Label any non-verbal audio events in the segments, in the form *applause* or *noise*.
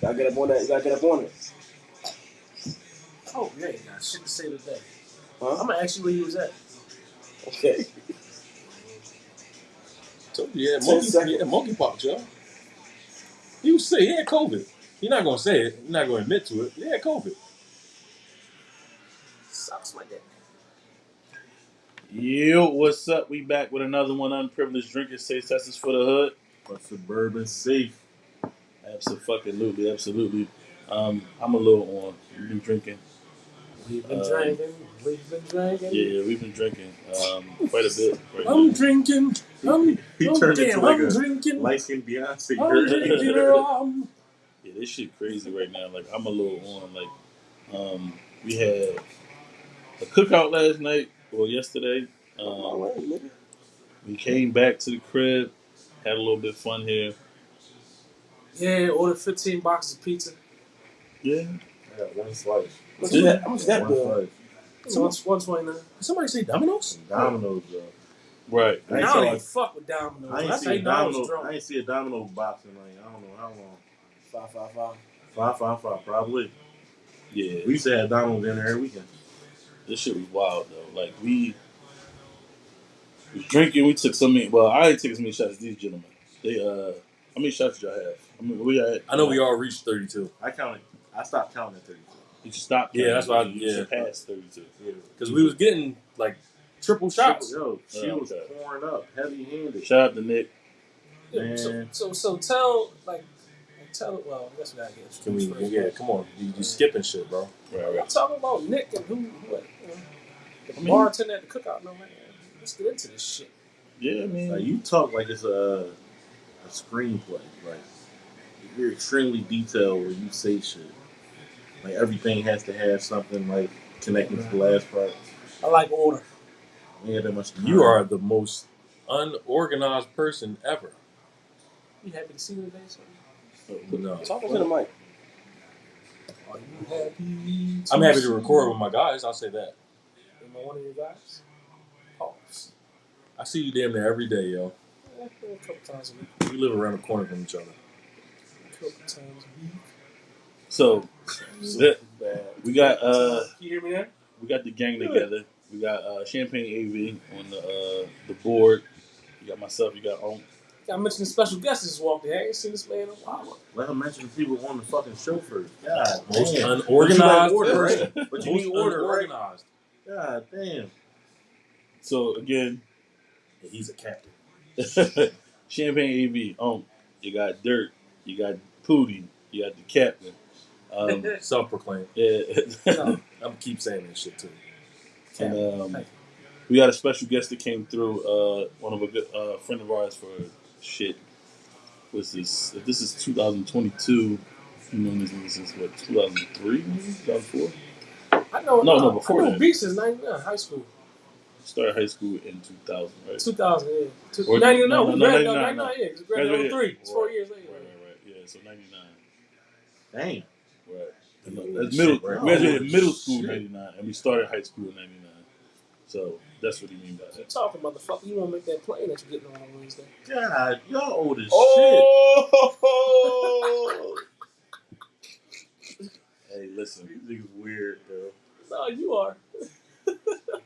Gotta get up on that. You gotta get up on it. Oh, yeah, you got shit to say today. Huh? I'm gonna ask you where he was at. Okay. *laughs* Told you, yeah, monkey, seconds. yeah, monkeypox, y'all. He was sick. He had COVID. You're not gonna say it. You're not gonna admit to it. He had COVID. Sucks my dick. Yo, what's up? We back with another one. Unprivileged drinkers say testers for the hood. But suburban safe. Absolutely, absolutely. Um, I'm a little on. We've been drinking. We've been Uh, drinking. We've been drinking. Yeah, yeah, we've been drinking um, quite a bit. Right I'm now. drinking. I'm, *laughs* He oh, turned damn, into like I'm a drinking. light skinned Beyonce. I'm drinking. rum. *laughs* Yeah, this shit crazy right now. Like I'm a little on. Like um, we had a cookout last night or yesterday. Oh, Um, wait, nigga. we came back to the crib, had a little bit of fun here. Yeah, order 15 boxes of pizza. Yeah, Yeah, one slice. How much is that? How much that one bill? slice. So it's 129. Did somebody say Domino's? Domino's, bro. right. I I don't see even like- fuck with Domino's. I ain't That's see how a know I domino. I ain't see a domino box in like I don't know how long. Five, five, five. Five, five, five, probably. Yeah, We used to have Domino's dinner every weekend. this shit was wild though. Like we was drinking, we took so many. Well, I didn't take as many shots as these gentlemen. They uh, how many shots did y'all have? I mean, we had. I know we all reached 32 I counted. I stopped counting at 32. You stopped. Yeah, that's why I- You yeah. surpassed thirty-two. Yeah. because we was getting like triple shots. Yo, she Oh, was okay. pouring up, heavy handed. Shout out to Nick. Yeah, so, Man. so, so tell, like, tell, well, I guess we gotta get Can we? Yeah, come on. You, you skipping shit, bro. Right, I'm right. talking about Nick and who, who you know, the I mean- bartender at the cookout. No, man, let's get into this shit. Yeah, I mean, Like you talk like it's a a screenplay. Like you're extremely detailed when you say shit. Like everything has to have something like connecting to the last part. I like order. We had that much. You are the most unorganized person ever. You happy to see me today? son? Oh, no. Talk into the mic. Are you happy? I'm happy to record with my guys. I'll say that. Am I one of your guys? Pause. I see you damn near every day, yo. Yeah, a couple times a week. We live around the corner from each other. A couple times a week. so that- we got uh, You hear me there? we got the gang together. We got uh, Champagne AV on the uh, the board. You got myself. You got Onk. I mentioned the special guest just walked in. I ain't seen this man in a while. Let him mention the people on the fucking show first. God Most damn. unorganized order, person. But *laughs* you Most need order, right? unorganized. God damn. So again, Yeah, he's a captain. *laughs* Champagne AV. Onk. You got Dirt. You got Pootie. You got the captain. Um, *laughs* Self-proclaimed. yeah. *laughs* I'm gonna keep saying that shit too. And um, we got a special guest that came through. Uh, one of a good uh, friend of ours for shit. What's this? If this is 2022, you know this nigga since what 2003, 2004. I know. No, no, before I know that. Beats is 99, high school. Started high school in 2000, right? 2000, yeah. Two, Or- 99, no, no, no, we no, graduated 99, 99, no. yeah, because we graduated 03. It's four right, years later. Right, right, right. Yeah, so 99. Damn. Right. Yeah, That's middle. shit, right. We graduated Oh, middle school in 99, and we started high school in 99. So that's what he mean by You that. talking, motherfucker. You want to make that plane that you're getting on on Wednesday. God, y'all old as Oh! *laughs* hey, listen. shit. These niggas weird, though. No, you are.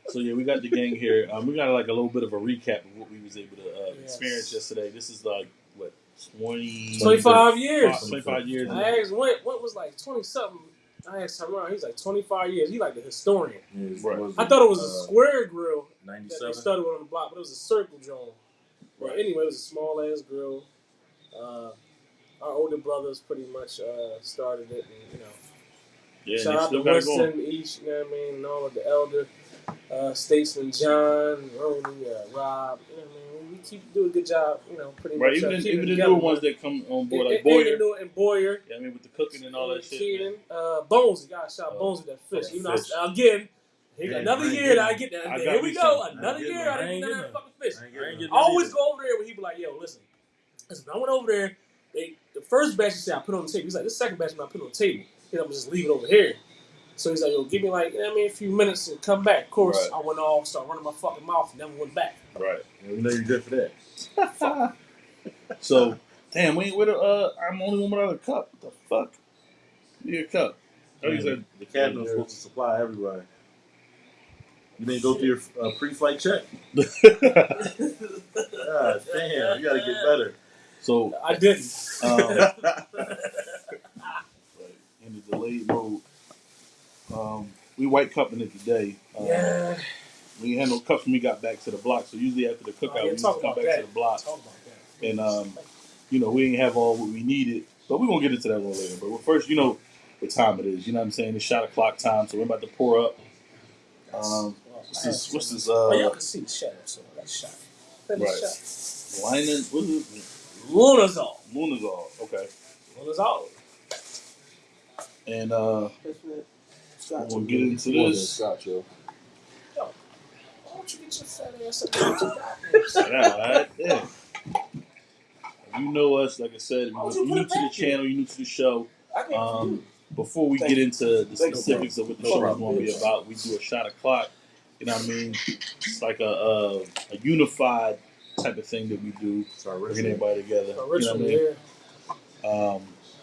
So yeah, we got the gang here. Um, we got like a little bit of a recap of what we was able to uh, Yes. experience yesterday. This is like what 20, 25 years. 25 years. I asked what Went was like 20 something. I asked Tyrone, he's like 25 years. He's like the historian. Yeah, Right. was I thought it was a uh, square grill that they 97. started with on the block, but it was a circle joint. But anyway, it was a small ass grill. Uh, our older brothers pretty much uh, started it, and you know, Yeah, shout they out to still got it going. Each, you know what I mean, and all of the elder uh, statesmen, John, Roney, uh, Rob. You know what I mean? We keep doing a good job, you know, pretty Right, much. uh, even keeping even the together, newer ones that come on board, like and- and Boyer. the new- and Boyer. Yeah, I mean with the cooking and all that shit. man. Keenan, uh, Bonesy, gotta shout Oh, Bonesy that fish. You know, fish. again, Yeah, another I year that I get that. I Here we go, some. Another getting year. I I didn't ain't get getting that fucking fish. I I getting ain't it. getting I always go over there when he be like, "Yo, listen." Listen, I went over there. They the first batch he said I put on the table. He's like, "This second batch I'm not putting on the table. You know, I'm just leave it over here." So he's like, "Yo, give me like, you know what I mean, a few minutes and come back." Of course, Right. I went off, started running my fucking mouth, and never went back. Right. Yeah, we know you're good for that. *laughs* So damn, we ain't with a. Uh, I'm the only one without a cup. What the fuck? you a cup. Like you said, the captain was supposed to supply everybody. You didn't go through your uh, pre-flight check. God *laughs* damn, you gotta get better. so I didn't. um, *laughs* in the delayed mode, um, we white cupping it today. Um, yeah. We ain't had no cups when we got back to the block. So usually after the cookout, Oh, yeah, we used to come back that. to the block. Talk about that. And, um, You know, we ain't have all what we needed, but we're gonna get into that a little later. But first, you know what time it is. You know what I'm saying? It's shot o'clock time, so we're about to pour up. Um, what's this? What's this? Oh, y'all Uh, can see the shadow, so that's shot. That Right. shot. Lining? What is it? Lunazul. Lunazul. Okay. Lunazul. And uh, Scotch. We'll get into More than this. Scotch, yo. Why don't you get your fat ass up there with your Yeah, all right. Yeah. You know us, like I said, Why would you're put new it to the back here? channel, you're new to the show. I can't Um, before we Thank get you. into the Thank you, specifics of what the No show is problem. going to be about, we do a shot o'clock. You know what I mean? It's like a, a, a unified type of thing that we do, Sorry, bringing Richard. everybody together. You know what I Original, mean? yeah. Um,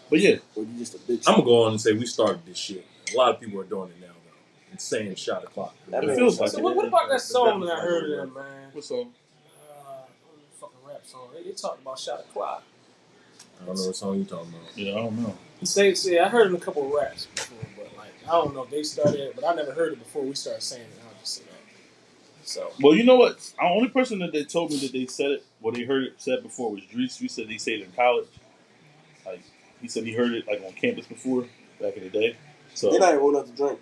but yeah, Or you just a bitch. I'm gonna go on and say we started this shit. A lot of people are doing it now, though. And saying shot o'clock. That it feels sense. like So what, what about that song that I heard of them, man? what's up? Uh, fucking rap song. They, they talked about shot o'clock. I don't know what song you talking about. Yeah, I don't know. He say, see, I heard in a couple of raps before, but like I don't know if they started it, but I never heard it before we started saying it. I'll just say that. So Well, you know what? The only person that they told me that they said it, what they heard it said before was Drees. We said they said it in college. Like he said he heard it like on campus before back in the day. So They're not even old enough to drink.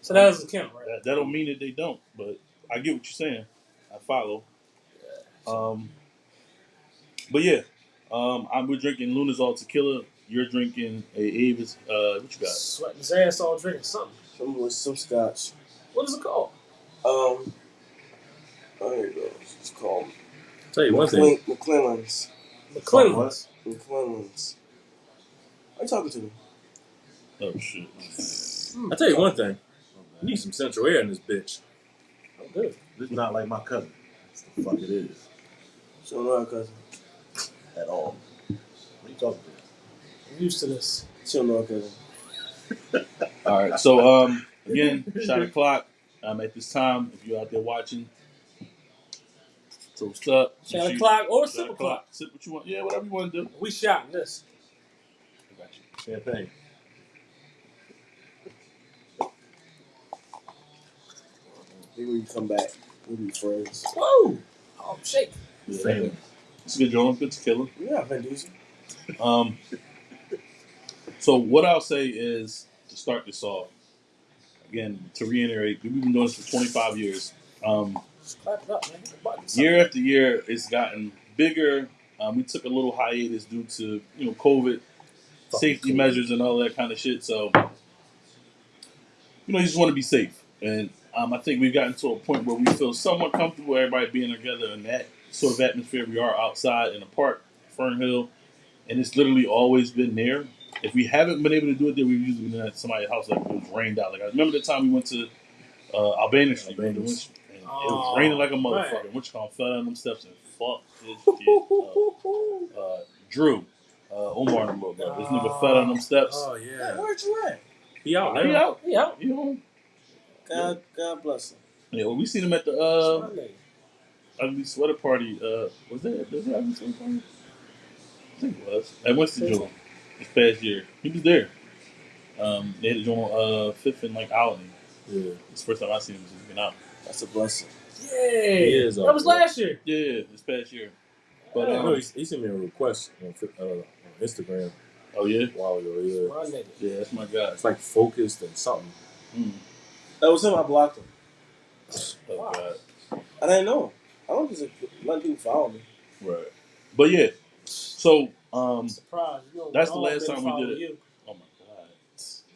so that doesn't count, right? That, that don't mean that they don't, but I get what you're saying. I follow. Um, but yeah, um, I'm we're drinking Lunazul tequila. You're drinking a Avis. Uh, what you got? Sweating his ass off drinking something. Some with some scotch. What is it called? Um, oh, here it goes. It's called Tell you one thing. McClin- McClelland's. McClelland's. McClelland's. Are you talking to me? Oh shit! I tell you one thing. You need some central air in this bitch. I'm good. This is not like my cousin. That's the fuck it is. So no, our cousin. At all. What are you talking about? I'm used to this. She don't know our cousin. *laughs* All right, so um, again, shot o'clock. Um, at this time, if you're out there watching, toast up. Shot Shoot- o'clock or shot sip o'clock. Sip what you want. Yeah, whatever you want to do. We shot this. I got you. Champagne. Maybe when you come back, we'll be friends. Whoa! Oh, shake. Yeah, Family. It's a good joint. Good tequila. Yeah, Vin Diesel. Um, so what I'll say is to start this off. Again, to reiterate, we've been doing this for 25 years. Um, Just clap it up, man. Hit the button. year after year, it's gotten bigger. Um, we took a little hiatus due to you know COVID, safety COVID. measures, and all that kind of shit. So, you know, you just want to be safe, and um, I think we've gotten to a point where we feel somewhat comfortable, everybody being together in that sort of atmosphere. We are outside in the park, Fern Hill, and it's literally always been there. If we haven't been able to do it there, we've usually been at somebody's house like it was rained out. Like I remember the time we went to uh, Albania Street, Albania. and it Oh, was raining like a man. motherfucker. Which Kong fell down them steps and fucked his shit up. *laughs* Uh, Drew, uh, Omar and little brother. This nigga fell down them steps. Oh Hey, yeah. where'd you at? He out He now. out. Yeah. You know. God, God bless him. Yeah, well, we seen him at the uh, ugly sweater party. Uh, was that was that ugly sweater party? I think it was at Winston Joe this past year. He was there. Um, they had it on uh, Fifth and like Alany. Yeah. It's the first time I seen him since he's been out. That's a blessing. Yay! He is that was there. last year. Yeah, yeah, this past year. But I um, know he, he sent me a request on, Fi- uh, on Instagram oh yeah, a while ago. Yeah. My nigga. yeah, that's my guy. It's like focused and something. Mm. That was him. I blocked him. Oh Wow. god. I didn't know. I don't think letting people follow me. Right. But yeah. So um I'm surprised. You know, That's the all last been time we did following it. You. oh my god.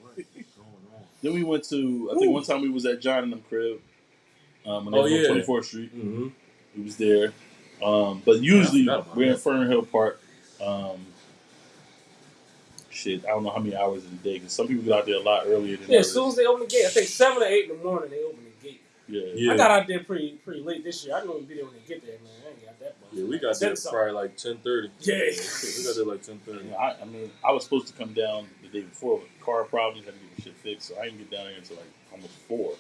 What is going on? Then we went to I think one time we was at John and them crib. Um and Oh, on yeah. twenty fourth Street. Mm-hmm. We was there. Um but usually Yeah, I forgot about we're in that. Fern Hill Park. Um Shit, I don't know how many hours in the day because some people get out there a lot earlier than Yeah, others. as soon as they open the gate, I think seven or eight in the morning they open the gate. Yeah. Yeah. I got out there pretty pretty late this year. I didn't even be there when they get there, man. I ain't got that much. Yeah, we got there Ten something. probably like ten thirty. Yeah. we got there like ten thirty. Yeah, I, I mean, I was supposed to come down the day before with car problems, had to get my shit fixed, so I didn't get down there until like almost four.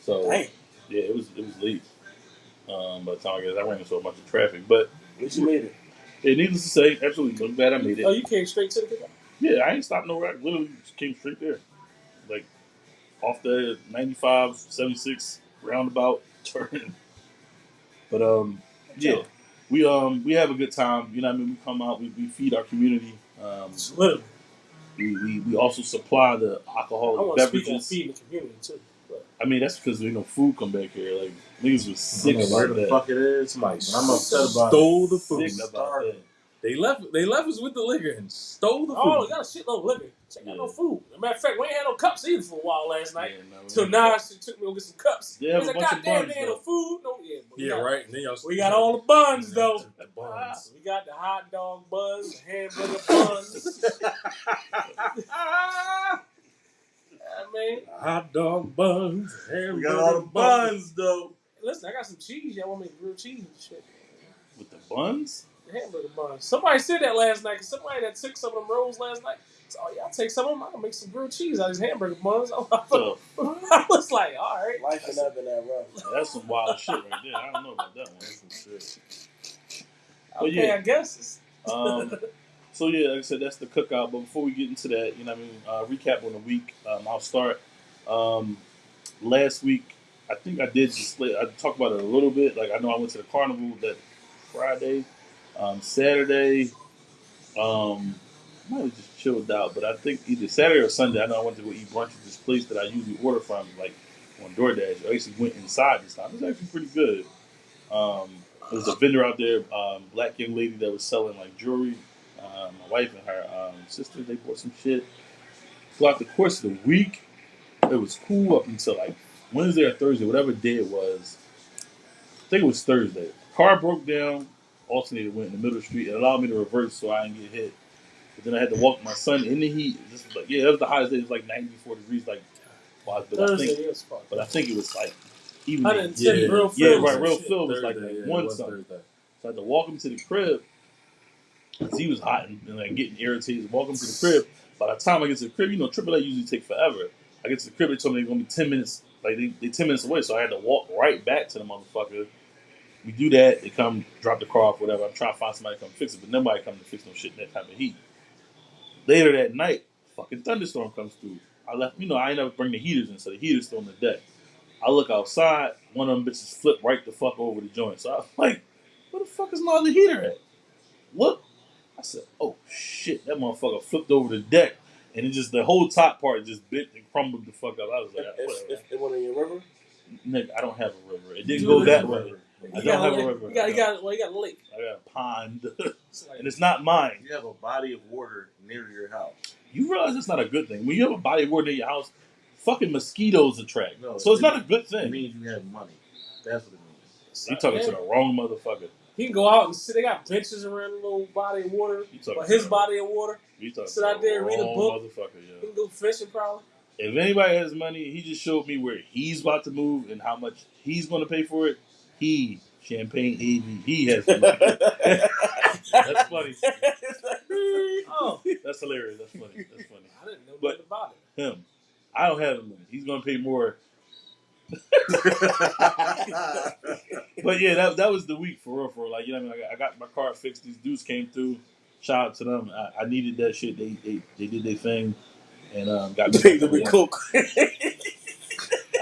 So Dang. yeah, it was it was late. Um, by the time I guess I ran into a bunch of traffic, but At least you made it. yeah, needless to say, absolutely, I'm glad I made it. Oh, you came straight to the cookout. Yeah, I ain't stopped nowhere. I literally just came straight there, like off the 95, 76 roundabout *laughs* turn. But um, yeah, we um we have a good time. You know, what I mean, we come out, we, we feed our community. Um, literally. we, we, we also supply the I alcoholic want to speak on beverages. feeding the community too. But I mean, that's because you know food come back here. Like niggas was sick don't where the that. fuck it is. Somebody I'm upset about stole the food. Sick about that. They left. They left us with the liquor and stole the oh, food. oh, we got a shitload of liquor. Check out Yeah. no food. As a matter of fact, we ain't had no cups either for a while last night. Yeah, no, we now, she took me to go get some cups. Yeah, He's a like, bunch of goddamn, buns, they ain't no food. No, yeah, we yeah, got, right. And then y'all. We got all the buns though. The buns. We got the hot dog buns, the hamburger buns. *laughs* I mean, Hot dog buns. We got all the buns though. listen, I got some cheese. Y'all want me to grilled cheese and shit. with the buns. The hamburger buns. Somebody said that last night. 'cause somebody that took some of them rolls last night. So, oh, yeah, I'll take some of them. I can make some grilled cheese out of these hamburger buns. *laughs* I So was like, all right. Life ain't never been that rough. *laughs* that's some wild shit right there. I don't know about that one. That's some shit. But Okay, yeah. I guess. It's, *laughs* Um, so yeah, like I said, that's the cookout. But before we get into that, you know, what I mean, uh, recap on the week. Um, I'll start. Um, last week, I think I did just I talked about it a little bit. Like I know I went to the carnival that Friday, um, Saturday. Um, I might have just chilled out, but I think either Saturday or Sunday. I know I went to go eat brunch at this place that I usually order from, like on DoorDash. I actually went inside this time. It was actually pretty good. Um, there was a vendor out there, um, black young lady that was selling like jewelry. Um, my wife and her um, sister, they bought some shit. Throughout the course of the week, it was cool up until like Wednesday or Thursday, whatever day it was. I think it was Thursday. Car broke down, alternator went in the middle of the street. It allowed me to reverse so I didn't get hit. But then I had to walk my son in the heat. This was like, yeah, that was the hottest day. It was like 94 degrees, like, wow, but I Thursday think, is fun. but I think it was like even 110 Yeah. real yeah, films right. Real shit. Phil was like Thursday, yeah, one was something. So I had to walk him to the crib because he was hot and, and like getting irritated. Walk him to the crib. By the time I get to the crib, you know, Triple A usually take forever. I get to the crib, they told me they're gonna be ten minutes. Like they they ten minutes away, so I had to walk right back to the motherfucker. We do that. They come drop the car off, whatever. I'm trying to find somebody to come fix it, but nobody come to fix no shit in that type of heat. Later that night, fucking thunderstorm comes through. I left, you know, I ain't never bring the heaters in, so the heater's still on the deck. I look outside, one of them bitches flip right the fuck over the joint. So I was *laughs* like, where the fuck is my other heater at? Look. I said, oh shit, that motherfucker flipped over the deck. And it just, the whole top part just bit and crumbled the fuck up. I was like, If, whatever. if it went in your river, Nigga, I don't have a river. It didn't You go that way. river. I don't got, have a a lake. river. You got, you got, well, you got a lake. I got a pond. *laughs* It's like, and it's not mine. You have a body of water near your house. You realize it's not a good thing. When you have a body of water in your house, fucking mosquitoes attract. No, so it's it- not a good It thing. means you have money. That's what it means. You talking yeah. to the wrong motherfucker. He can go out and sit. They got benches around the little body of water. You talking Or to his the- body of water. You talking sit to out there and read a wrong book. Motherfucker, He yeah. can go fishing probably. If anybody has money, he just showed me where he's about to move and how much he's going to pay for it. He, Champagne AV, he has *laughs* the money. That's funny. *laughs* oh, That's hilarious. That's funny. That's funny. I didn't know But- about it. Him. I don't have the money. He's going to pay more. *laughs* But yeah, that, that was the week for real. For real. like you know, what I, mean? I, got, I got my car fixed. These dudes came through. Shout out to them. I, I needed that shit. They they, they did their thing and um, got me. paid to be cook.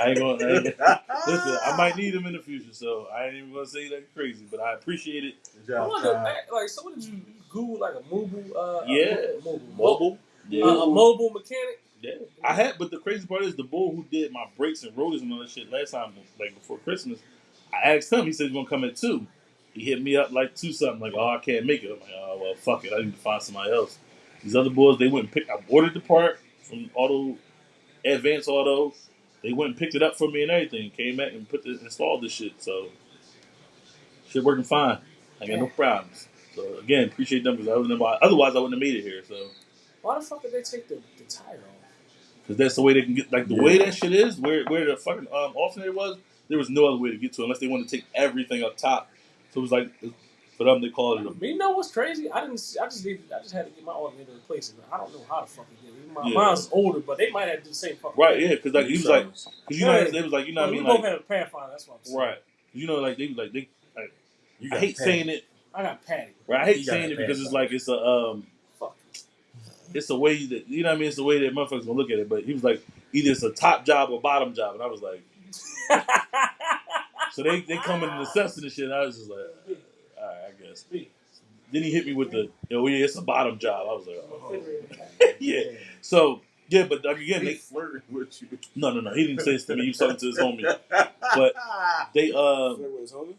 I ain't gonna. I ain't, *laughs* listen, I might need them in the future, so I ain't even gonna say that crazy. But I appreciate it. Good I job, wonder, Ty. like, so what did you Google like a mobile? Uh, Yeah. a mobile, Mobile. Yeah. Uh, a mobile mechanic. Yeah, I had, but the crazy part is the boy who did my brakes and rotors and all that shit last time, like before Christmas. I asked him. He said he's gonna come at two. He hit me up like two something, like, oh, I can't make it. I'm like, oh well, fuck it. I need to find somebody else. These other boys, they went and picked. I ordered the part from Auto, Advance Auto. They went and picked it up for me and everything. Came back and put the, installed the shit. So shit working fine. I got no problems. So again, appreciate them because I wouldn't have, otherwise I wouldn't have made it here. So Why the fuck did they take the, the tire off? because that's the way they can get like the way that shit is. Where where the fucking um, alternator was, there was no other way to get to it unless they wanted to take everything up top. So it was like for them they called it a But you know what's crazy? I didn't. see- I just need. I just had to get my alternator replaced. and I don't know how to fucking it did. it. My, Yeah. Mine's older, but they might have the same fucking right, yeah, because like he was like, because you know, Yeah. they was like, you know what I mean, we mean, both like, had a Pathfinder. That's what I'm saying. right, you know, like they like they. Like, You I got hate Pat. saying it, I got Patty. right? I hate You got saying it because it's like it's a um, Fuck. it's a way that you know what I mean. It's the way that motherfuckers gonna look at it. But he was like, either it's a top job or bottom job, and I was like, *laughs* so they they come in and assessing the shit. And I was just like, all right, Then he hit me with the, oh yeah, it's a bottom job. I was like, oh. *laughs* yeah. So yeah, but like, again, He they flirting with you. no no no. He didn't say this to me. He was talking to his homie. But they uh Flirt with his homie?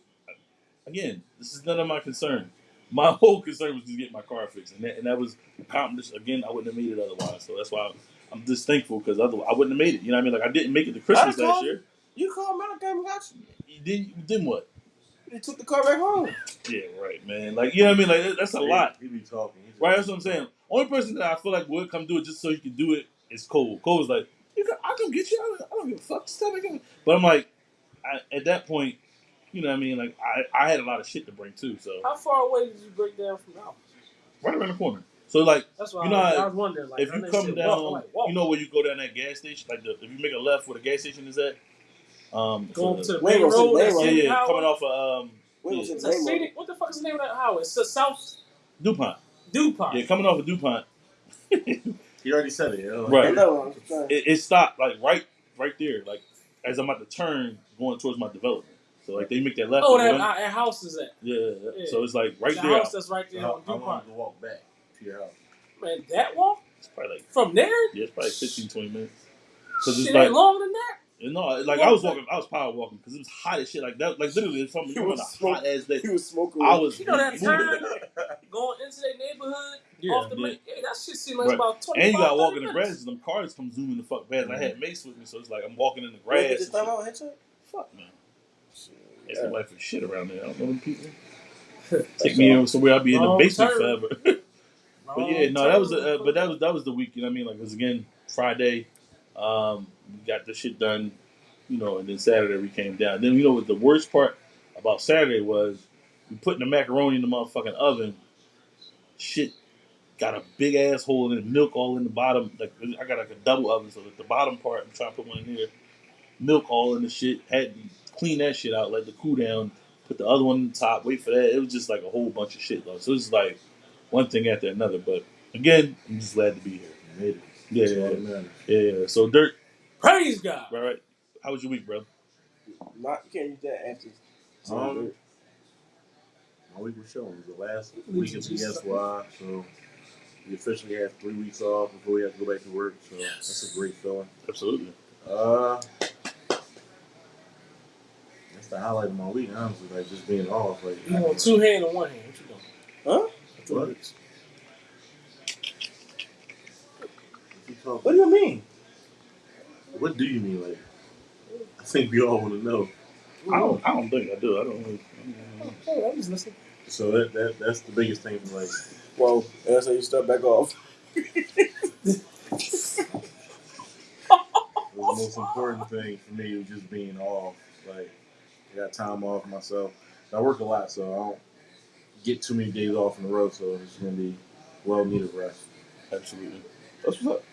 again, this is none of my concern. My *laughs* whole concern was to get my car fixed, and that, and that was accomplished. Again, I wouldn't have made it otherwise. So that's why I'm, I'm just thankful because otherwise I wouldn't have made it. You know what I mean? Like I didn't make it to Christmas I'd last call year. You called Mount Game and got you. You Then then what? He took the car back home. Yeah, right, man. Like you know what I mean? Like that- that's a lot. He be talking. He's Right, that's what I'm saying. Only person that I feel like would come do it just so he can do it is Cole. Cole was like, you can, I come get you. I don't, I don't give a fuck. Just tell me. come." But I'm like, I, at that point, you know what I mean? Like, I, I had a lot of shit to bring too. So How far away did you break down from the house? right around the corner. So like, That's why You know I, was, how- I was wondering. Like, if I you know come said down, walk, I'm like, walk. you know where you go down that gas station. Like, the, if you make a left where the gas station is at, um, going so to the Wait, main road. wait, that's was yeah, it- yeah, highway? coming off of um, Wait, Yeah. was It's it a Rainbow? scenic. What the fuck is the name of that highway? It's the South Dupont. Dupont. Yeah, coming off of Dupont. *laughs* He already said it. Yo. Right. I know, I'm it, it stopped like right right there, like as I'm about to turn going towards my development. So like they make that left. Oh, and that, run. uh, that house is at yeah, yeah, yeah. yeah. So it's like right the there. house that's right there How, on how long Dupont. to walk back to your house? Man, that walk It's probably like from there, yeah, it's probably 15, 20 minutes. Cause shit it's ain't like longer than that. You know, like I was walking, I was power walking because it was hot as shit. Like that, like literally, it's something He on was a hot ass day. He was smoking. I was You know that moving. turn going into their neighborhood Yeah, off the yeah. main. Yeah, that shit seemed like Right. about twenty. And you got to walk in the grass, and them cars come zooming the fuck past. And I had Mace with me, so it's like I'm walking in the Wait, grass. did and this time shit. out headshot? Fuck man, Shit, it's yeah. like for shit around there. I don't know them people. *laughs* Take me in somewhere I'll be in the Wrong basement turn. forever. *laughs* But yeah, no, that was uh, but that was that was the week. You know what I mean? Like it was again Friday. Um, we got the shit done, you know, and then Saturday we came down. Then you know what the worst part about Saturday was we putting the macaroni in the motherfucking oven. Shit got a big ass hole in it, milk all in the bottom. Like I got like a double oven, so the bottom part I'm trying to put one in here, milk all in the shit. Had to clean that shit out, let the cool down, put the other one on the top, wait for that. It was just like a whole bunch of shit though. So it was like one thing after another. But again, I'm just glad to be here. You made it. Yeah, yeah, that yeah. yeah. So Dirt, Praise God. right, right. How was your week, bro? Not, you can't use that after. Um, My week was showing. It was the last week of the do BSY, so we officially have three weeks off before we have to go back to work. So that's a great feeling. Absolutely. Uh, that's the highlight of my week, honestly. Like just being off. Like You want two hand or one hand? What you doing? Huh? What? What you talking- What do you mean? What do you mean, like? I think we all want to know. I don't. I don't think I do. I don't. Really, I don't know. Oh, I'm just listening. So that, that that's the biggest thing. For like, Well, that's how you start back off. the most important thing for me was just being off. Like, I got time off myself. I work a lot, so I don't get too many days off in a row. So it's gonna be well needed rest. Absolutely. That's what's up.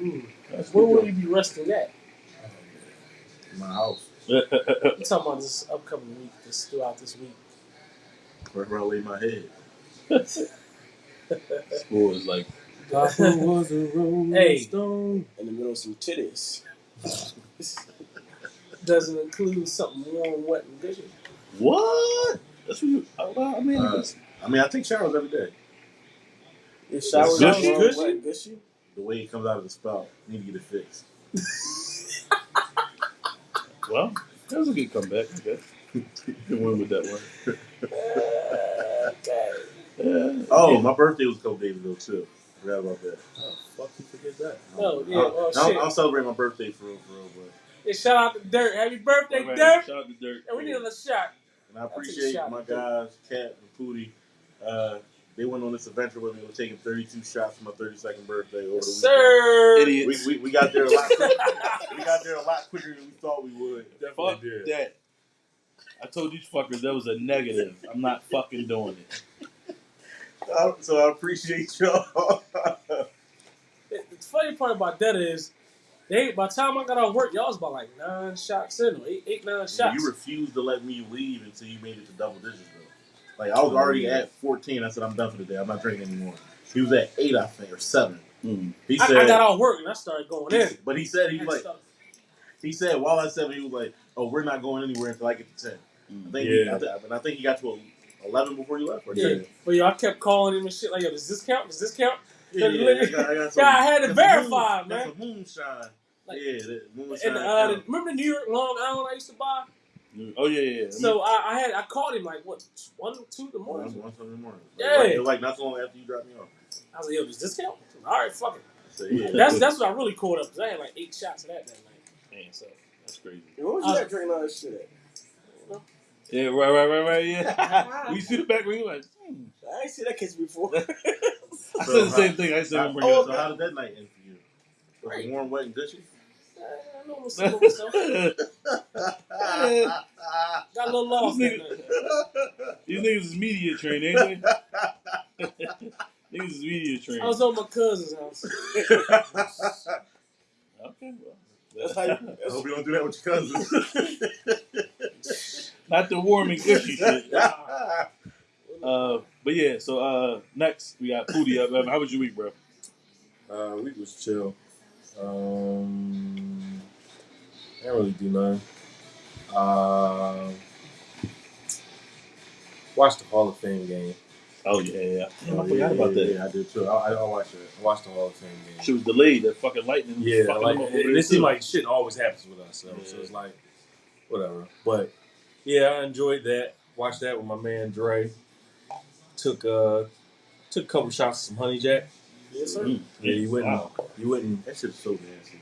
Mm. That's Where will you be resting at? In my house, job. I'm talking about this upcoming week, this throughout this week. wherever I lay my head. *laughs* School is like *laughs* was a rolling Hey. stone. In the middle of some titties. *laughs* Doesn't include something warm, wet, and gushy. what? That's what you. I mean, Uh, I mean, I take showers every day. Your showers Gushy? are Gushy? wet, gushy? The way it comes out of the spout, I need to get it fixed. *laughs* well, that was a good comeback. I guess. *laughs* Good one with that one. *laughs* okay. Yeah. Oh, my birthday was a couple days ago too. Forgot about that. Oh, fuck, you forget that. Oh, yeah, I'll, oh, I'll. I'll celebrate my birthday for real, for real, but Hey, shout out to Dirt. Happy birthday, All right, Dirt. Shout out to Dirt. And we need another shot. and I I'll take a appreciate shot my at guys, Cat and Pootie, uh, they went on this adventure where they were taking 32 shots for my 32nd birthday over the weekend. Sir. Idiots. We, we, we got there a lot. Quicker. *laughs* we got there a lot quicker than we thought we would. Fuck that. I told these fuckers that was a negative. I'm not fucking doing it. Uh, So I appreciate y'all. The funny part about that is, they by the time I got off work, y'all was about like nine shots in, or eight, eight nine shots. you refused to let me leave until you made it to double digits, though. Like I was already at 14. I said I'm done for the day. I'm not drinking anymore. He was at eight, I think, or seven. Mm. He I, said, I got off work and I started going in. *laughs* but he said he was like, Stuff. he said while I seven, he was like, "Oh, we're not going anywhere until I get to 10. I think, he, Yeah. I, th- and I think he got to 11 before you left. Or Yeah. 10. But yo, I kept calling him and shit like, yo, does this count? Does this count? Yeah, yeah, I got, I got some, *laughs* Yeah, I had to got some verify, moon, man. Got some moonshine. Like- yeah, that moonshine. And uh, the, remember the New York Long Island I used to buy? Oh yeah, yeah. yeah. So I, I had I called him like what one two in the morning. that's one Sunday morning. Like, Yeah. right, like not so long after you dropped me off. I was like, yo, does this count? All right, fuck it. So, yeah. That's that's what I really caught up because I had like eight shots of that that night. Damn, so that's crazy. Yo, What was Uh, that drinking all that shit at? Yeah, right, right, right, right. Yeah. *laughs* you see the back when you like. Hmm. I ain't seen that case before. *laughs* I said *laughs* the same thing. I said How, I'm oh, so how did that night end for you? Was it warm, wet, and gushy? I know what's up with myself. it up. Got a little lost that This night. These niggas is media trained, ain't they? *laughs* niggas is media trained. I was on my cousin's house. Okay, well. That's how you. I hope you don't do that with your cousins. *laughs* Not the warm and gushy shit. *laughs* Uh, but yeah, so uh, next we got Pootie up. How was your week, bro? Uh, week was chill. Um, I didn't really do nothing. Uh, watched the Hall of Fame game. Oh yeah, yeah. Damn, I Oh, forgot yeah, about yeah, that. Yeah, I did too. I, I, I watched it. I watched the Hall of Fame game. Shit was delayed. That fucking lightning. was Yeah, fucking like them up over it there, seemed too. like shit always happens with us. So, so Yeah. it's like whatever. But yeah, I enjoyed that. Watched that with my man Dre. Took uh took a couple shots of some honey jack. Yes, sir. Mm, Yeah, you wouldn't. Wow. You wouldn't. That shit's so nasty.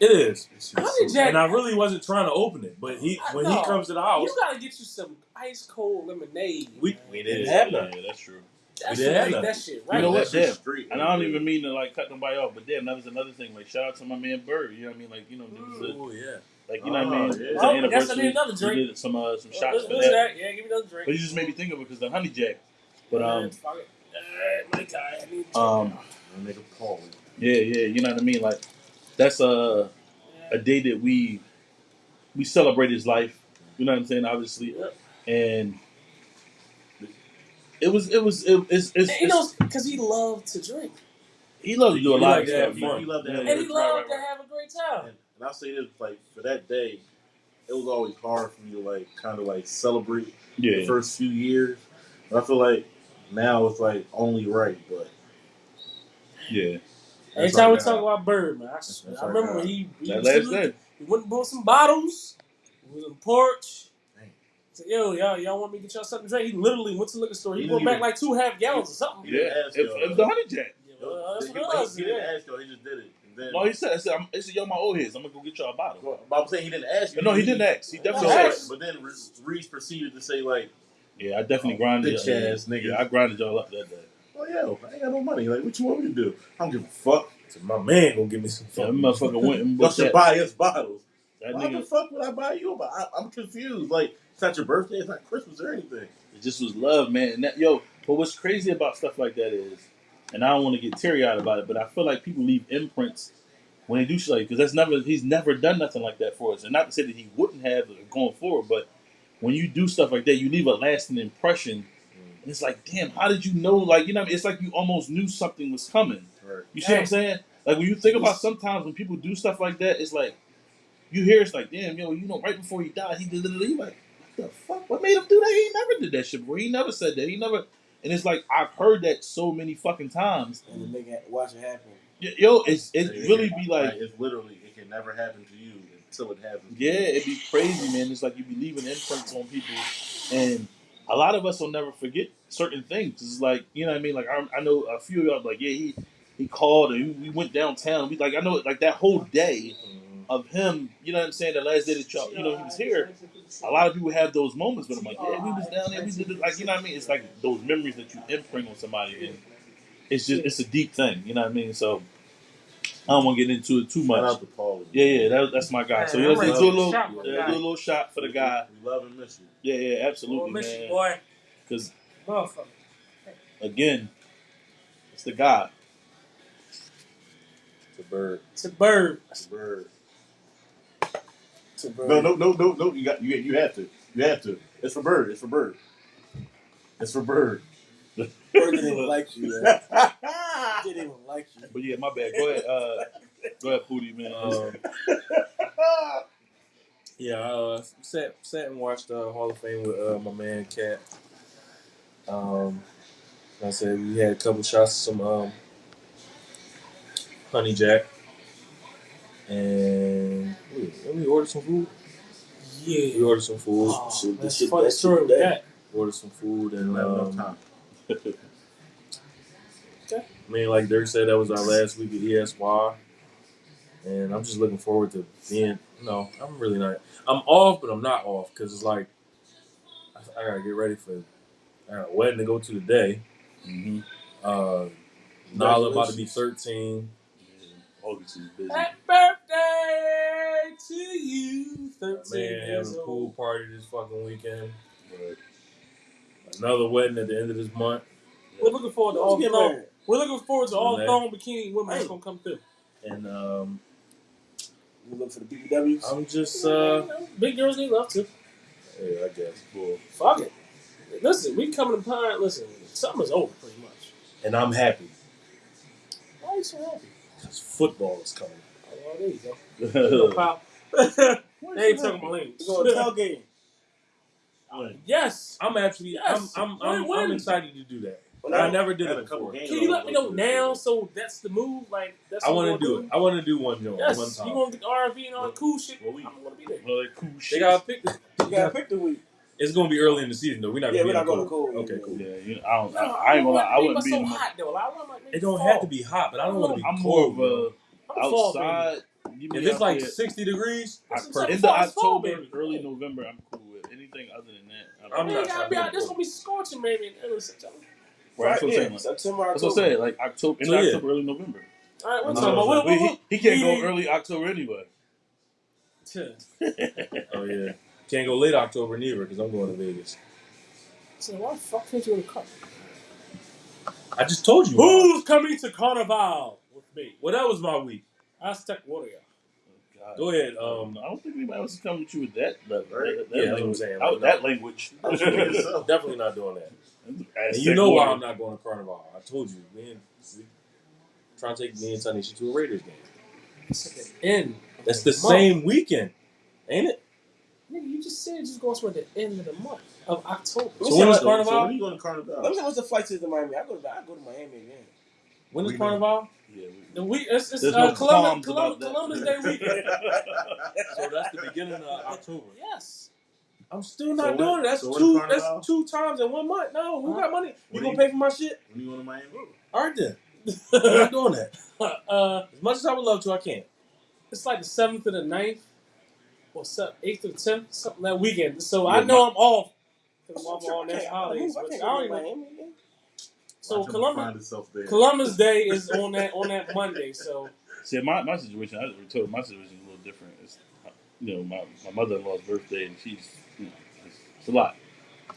It is. Honey Jack- And I really wasn't trying to open it, but he I when know. he comes to the house, You gotta get you some ice cold lemonade. We- man. we didn't Yeah, have yeah, none. yeah, that's true. That we shit didn't have make none. that shit You right. know what? That shit's Damn. street, And I don't even mean to like cut nobody off, but damn, that was another thing. Like shout out to my man Bird. You know what I mean? Like you know, niggas that- oh yeah. like you know what I Oh, mean. yeah. It's Oh, an that's anniversary. Another drink. We did some uh, some Oh, shots listen for to that. that. Yeah, give me another drink. But you just made me think of it because the honey jack. But um, Man, fuck it. Uh, my guy, I need to- um, That nigga Paul. yeah, yeah, you know what I mean. Like that's a a day that we we celebrate his life. You know what I'm saying? Obviously, and it was it was it, it's, it's, And you know, because he loved to drink. he loved to do a He lot like of to have stuff. fun. He loved to Yeah, have And he right, loved to right. have a great time. And, and I'll say this, like for that day, it was always hard for me to like kind of like celebrate the Yeah, first few years. But I feel like now it's like only right, but yeah. Every time we talk about Bird, man, I, swear, That's I our remember guy. when he, he, That last sitting- day. he went and bought some bottles. He was on the porch. Dang. Said, yo, y'all, y'all want me to get y'all something to drink? He literally went to the liquor store. He He brought didn't back even- like two half gallons or something. He didn't Yeah, ask it, y'all. it was the honey jack. Yeah, well, that's he, what it was. he, he didn't yeah. ask y'all. He just did it. And then, No, he said, I said, I'm, he said, yo, my old heads. I'm gonna go get y'all a bottle. Well, but I'm saying he didn't ask you. No, he didn't ask. He So, definitely No, said. ask. but then Reese proceeded to say like, Yeah, I definitely grinded. bitch yeah, ass nigga. Yeah, I grinded y'all up that day. "Oh yeah, I ain't got no money. Like, what you want me to do? I don't give a fuck. So my man gonna give me some that motherfucker went and bought that. buy us bottles. That Why the nigga, fuck would I buy you? But I, I'm confused. Like, it's not your birthday. It's not Christmas or anything. it just was love, man. And that, yo, but what's crazy about stuff like that is, and I don't want to get teary eyed about it, but I feel like people leave imprints when they do shit like because that's never he's never done nothing like that for us. And not to say that he wouldn't have uh, going forward, but when you do stuff like that, you leave a lasting impression. And it's like, damn, how did you know? Like, you know, what I mean? it's like you almost knew something was coming. Right. You see what I'm saying? Like when you think about sometimes when people do stuff like that, it's like you hear it's like, damn, yo, you know, right before he died, he did literally like, what the fuck? What made him do that? He never did that shit before. He never said that. He never. And it's like I've heard that so many fucking times. and the nigga watch it happen. Y- Yo, it's it It really can- be like, it's literally it can never happen to you until it happens. to yeah, you. it'd be crazy, man. It's like you be leaving imprints on people, and a lot of us will never forget certain things. It's like you know what I mean. Like I, I know a few of y'all like, yeah, he he called and we went downtown. We like I know like that whole day. Mhm. of him. You know what I'm saying? The last day that y'all, you know, he was here. A lot of people have those moments with him, like, yeah, we was down there, we did it. Like, you know what I mean? It's like those memories that you imprint on somebody, and it's just it's a deep thing. You know what I mean? So I don't want to get into it too Shout much. out to Paul. Yeah, yeah, that, that's my guy. So Man, let's, I'm let's do a to little, shot for the yeah, guy. do a little shot for the guy. We love and miss you. Yeah, yeah, Boy, absolutely, miss you, man. boy. Because Motherfucker. again, it's the guy. It's a bird. It's a bird. It's a bird. It's a bird. No, no, no, no, no. You got you. You have to. You have to. It's for bird. It's for bird. It's for bird. Bird didn't even like you, man. *laughs* Didn't even like you. But yeah, my bad. Go ahead, uh, go ahead, Pootie, man. Um, yeah, I uh, sat sat and watched uh, Hall of Fame with uh, my man Cat. Um, like I said we had a couple shots of some um, honey jack, and wait, let me order some food. Yeah. We Yeah. ordered some food. Oh, shit, that's this shit funny bad story with today. that. Ordered some food, and Don't have enough um, time. *laughs* I mean, like Dirt said, that was our last week at ESY, and I'm just looking forward to being. No, I'm really not. I'm off, but I'm not off because it's like I, I gotta get ready for I got a wedding to go to today. hmm Uh, Nala about to be 13. August is busy. Happy birthday to you. 13 Man years having a old. pool party this fucking weekend. But, Another wedding at the end of this month, We're looking forward to all get thong. We're looking forward to all Man. thong bikini women that's gonna come through. and um, You look for the BBWs. I'm just uh, Big girls need love too. yeah, I guess. well, Fuck it. Listen, we coming to pine. Listen, summer's over pretty much. And I'm happy Why are you so happy? because football is coming. Oh, well, there you go. *laughs* Little pop. *laughs* they ain't talking about lanes. We're going tailgating. Yes. I'm actually, Yes. I'm, I'm, I'm, When- I'm when? excited to do that. Well, I now- never did had it a couple before. games. Can you let me know now? So that's the move. Like that's. I what want to we're do it. I want to do one joint, Yes, one you time. gonna get the RV and all the cool shit. Well, we- I'm gonna be there. well, like cool They shit. gotta pick. The, You gotta pick the week. it's gonna be early in the season though. We're not. Yeah, gonna we're be not in the going cold. cold. Okay, cool. Yeah, you know, I don't. No, I, I ain't gonna lie. I want wouldn't be to in so hot though. I want like It don't have to be hot, but I don't want to be I'm cold. more bro. I'm a a fall baby. outside. give me If it's out like there. 60 degrees, That's I what I'm end saying. of Fall, it's fall, October, baby. early November, I'm cool with anything other than that. I I'm Man, not you gotta be out. go This cold. gonna be scorching maybe in early September. Right, that's what I'm yeah, saying. Like, September, that's what I'm October. saying. Like October, So, end of yeah. October, early November. All right, we're I'm talking about not- what, what, he, he can't yeah. go early October anyway. *laughs* oh yeah, can't go late October neither because I'm going to Vegas. So why the fuck can't you in the car? I just told you. Who's coming to Carnival with me? Well, that was my week. Aztec Warrior. God. Go ahead. Um, Um, I don't think anybody else is coming to you with that level. Right? That, that Yeah, that's what I'm language. saying. Out- Like, that no. language. *laughs* *laughs* Definitely not doing that. And Aztec you know why. I'm not going to Carnival. I told you, man. Trying to take me and Tanisha to a Raiders game. It's like an end. That's the Month. same weekend, ain't it? Nigga, you just said just going to the end of the month of October. Let me So see when how- is So, Carnival? so when are you going to Carnival? Let me see what's the flight to Miami. I go to I go to Miami again. When is We Carnival? Yeah, we- The week it's, it's There's uh, no Columbus, qualms Columbus, about. Columbus Day weekend. *laughs* So that's the beginning of *laughs* October. yes. I'm still not So when- doing it. That's so when two. Carnival? That's two times in one month. No, who got money? You When gonna you- pay for my shit? When you going to Miami? All right then. *laughs* I'm not doing that. uh, As much as I would love to, I can't. it's like the seventh to the 9th, or eighth to the tenth, something that weekend. So Yeah, I know I'm off. 'cause I'm I'm off on I this can't- holidays. I but can't I go don't even. Miami again. So Columbus, there. Columbus *laughs* Day is on that on that Monday. So See, my, my situation, I already told my situation is a little different. It's, you know, my, my mother in law's birthday, and she's, you know, it's, it's a lot.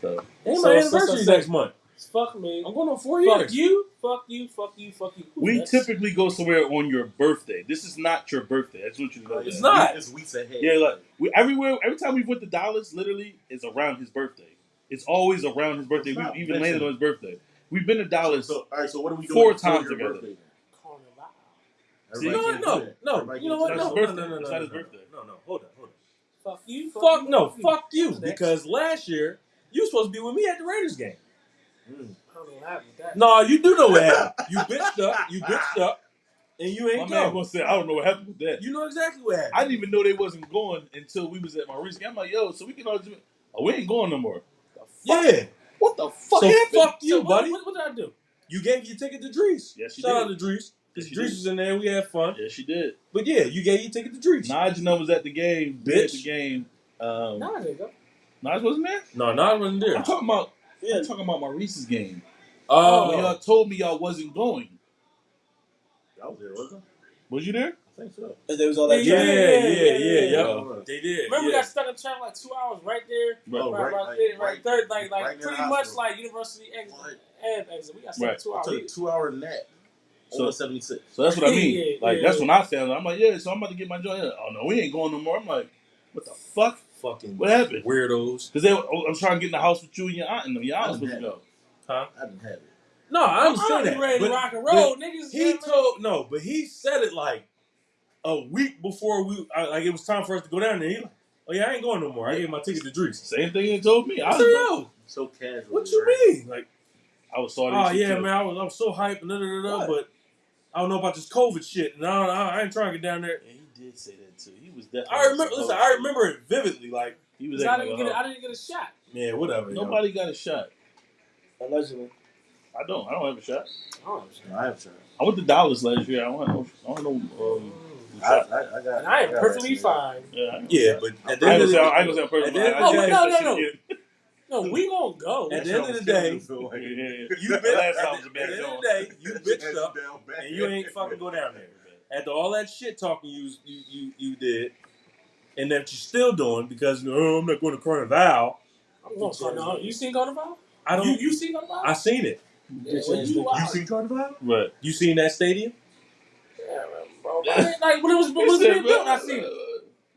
So, Ain't my so- so- anniversary so- next month. fuck me. I'm going on four Fuck years. you. Fuck you. Fuck you. Fuck you. Who's we next? typically go somewhere on your birthday. This is not your birthday. I just want you to know It's that. not. It's weeks ahead. Yeah, like we everywhere. Every time we've went to Dallas, literally, it's around his birthday. It's always around his birthday. It's We not even mentioned. landed on his birthday. We've been to Dallas. So, all right. So what are we doing? Four before times your together. birthday then? Carnival. See, You know Everybody what? can't No, do that. no. Everybody You know can't what? do It's No, not no, his no, no, birthday. no, It's no, not his no, birthday. No, no. Hold on, hold on. Fuck you. Fuck you, no, you. fuck you. Who's next? Because last year you were supposed to be with me at the Raiders game. Mm. I don't know what happened with that. No, you do know what happened. You bitched up. You bitched up, and you My ain't man go. gonna say, I don't know what happened with that. You know exactly what happened. I didn't even know they wasn't going until we was at my recent. I'm like, yo, so we can all just, oh, we ain't going no more. The fuck? yeah. What the fuck So happened? fuck you, So what, buddy. What, what did I do? You gave your ticket to Drees. Yes, you Shout did. out to Drees. Because She Drees did. was in there. We had fun. Yeah, she did. But yeah, you gave your ticket to Drees. Najee was at the game. Bitch. At Bitch. the game. Um, Nah, nigga. Naj wasn't there. No, Nas wasn't there. I'm talking about. Yeah. I'm talking about Maurice's game. Oh, When y'all told me y'all wasn't going. I was there, wasn't Was you there? I? I think so. Because there was all yeah, that yeah, traffic. yeah, yeah, yeah, yeah. yeah. They did. Remember, we yeah. got stuck in traffic like two hours right there. Right. Oh, right, right, right, there, right, right- third, like, like right pretty much hospital. like university exit What? and exit. We got stuck Right. two I hours. took a two hour nap. So- Over 76. So that's what I mean. *laughs* Yeah, like yeah. that's when I found it. I'm like, yeah. So I'm about to get my joint. Oh no, we ain't going no more. I'm like, what the fuck? fucking What happened? weirdos. Because they, oh, I'm trying to get in the house with you and your aunt and them. Your aunt was supposed to go. Huh? I didn't have it. No, I I'm understand that. ready to but rock and roll, niggas. he yeah, told no, but he said it like a week before we I, like it was time for us to go down there. He like, oh yeah, I ain't going no more. I gave my ticket to Drees. Same thing they told me. I I was, said, yo, So casual. what you right? mean? Like, I was sorry. oh yeah, man, I was I was so hyped and da da da da, but I don't know about this COVID shit, and I, I, I ain't trying to get down there. Yeah, he did say that too. He was definitely. I remember. Listen, I remember it vividly. Like, He was. I didn't like get a a, I hoe. didn't get a shot. yeah, whatever. yo. Nobody got a shot. Allegedly. I don't. I don't have a shot. Oh, No, I have tried. I went to Dallas last year. I don't. have no- I don't know. Um, I, I, I got. and I am got perfectly vaccinated. fine. yeah. Yeah, but at the I end ain't of gonna the say. I day, ain't gonna say I'm perfect. At the end of I- I the oh, got day- no, no. No, we gonna go. At the end *laughs* of the day, Yeah, yeah, yeah. you The bitch. last At time was a the bad end of joint. the day, you bitched Hands up, down bad. and you ain't fucking go down there. After all that shit talking you you you, you did, and that you're still doing because oh, I'm not going to Carnival. I'm going to Carnival. You seen Carnival? I don't. You, you seen Carnival? I seen it. yeah, well, you, You out. seen Carnival? Right. You seen that stadium? Yeah, bro. I like when it was when it was He being built, I bro, seen it. uh,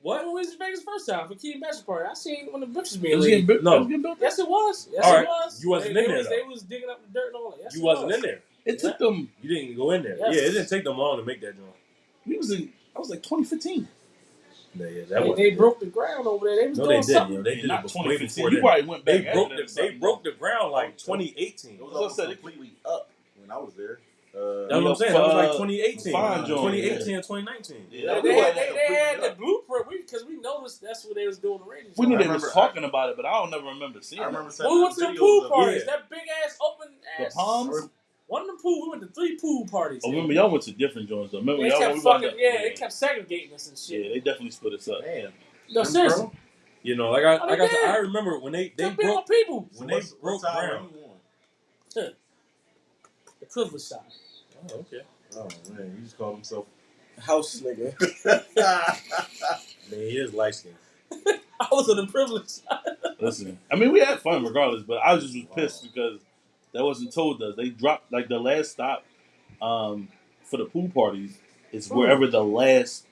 What? When was in Vegas first time for Key Bachelor Party, I seen when the bricks was It being was getting laid. built. No. It was getting built. Yes, it was. Yes, All it was. You wasn't they, in they there, Was, though. they was digging up the dirt and all that. Yes, You it wasn't was. in there. It took them. You didn't go in there. Yes. Yeah, it didn't take them long to make that joint. We was in. I was like 2015. Yeah, yeah, that They, was. they broke the ground over there. They was No, doing they didn't. something. Yo. They Yeah, did not it before, 2015. before You that. probably went back. They after broke that the they something. broke the ground like 2018. It was That's I all said. completely up when I was there. Uh, That's what I'm saying. That was like Uh, 2018, fine joint, 2018 and 2019. Yeah, They, that they was- had, they, they had the completely blueprint because we, noticed that's what they was doing the radio. We knew I they was remember- talking about it, but I don't never remember seeing I it. remember When we went to the videos pool of- parties, Yeah. that big ass open The ass. Palms? One of the pool, we went to three pool parties. Oh, remember y'all went to different joints though. Remember They y'all kept we wound fucking, up- yeah, they kept segregating us and shit. Yeah, shit. they definitely split us up. Man, No, seriously. You know, like I, Oh, like they I, said, did. I remember when they they Kept being broke on people. so when they what's- broke what *laughs* side ground. were you? The privilege side. Oh, okay. Oh man, he just called himself. *laughs* House nigga. Man, he is light skinned. *laughs* I was on the privilege side. *laughs* Listen, I mean, we had fun regardless, but I was just was pissed because that wasn't told us. They dropped like the last stop um, for the pool parties is wherever the last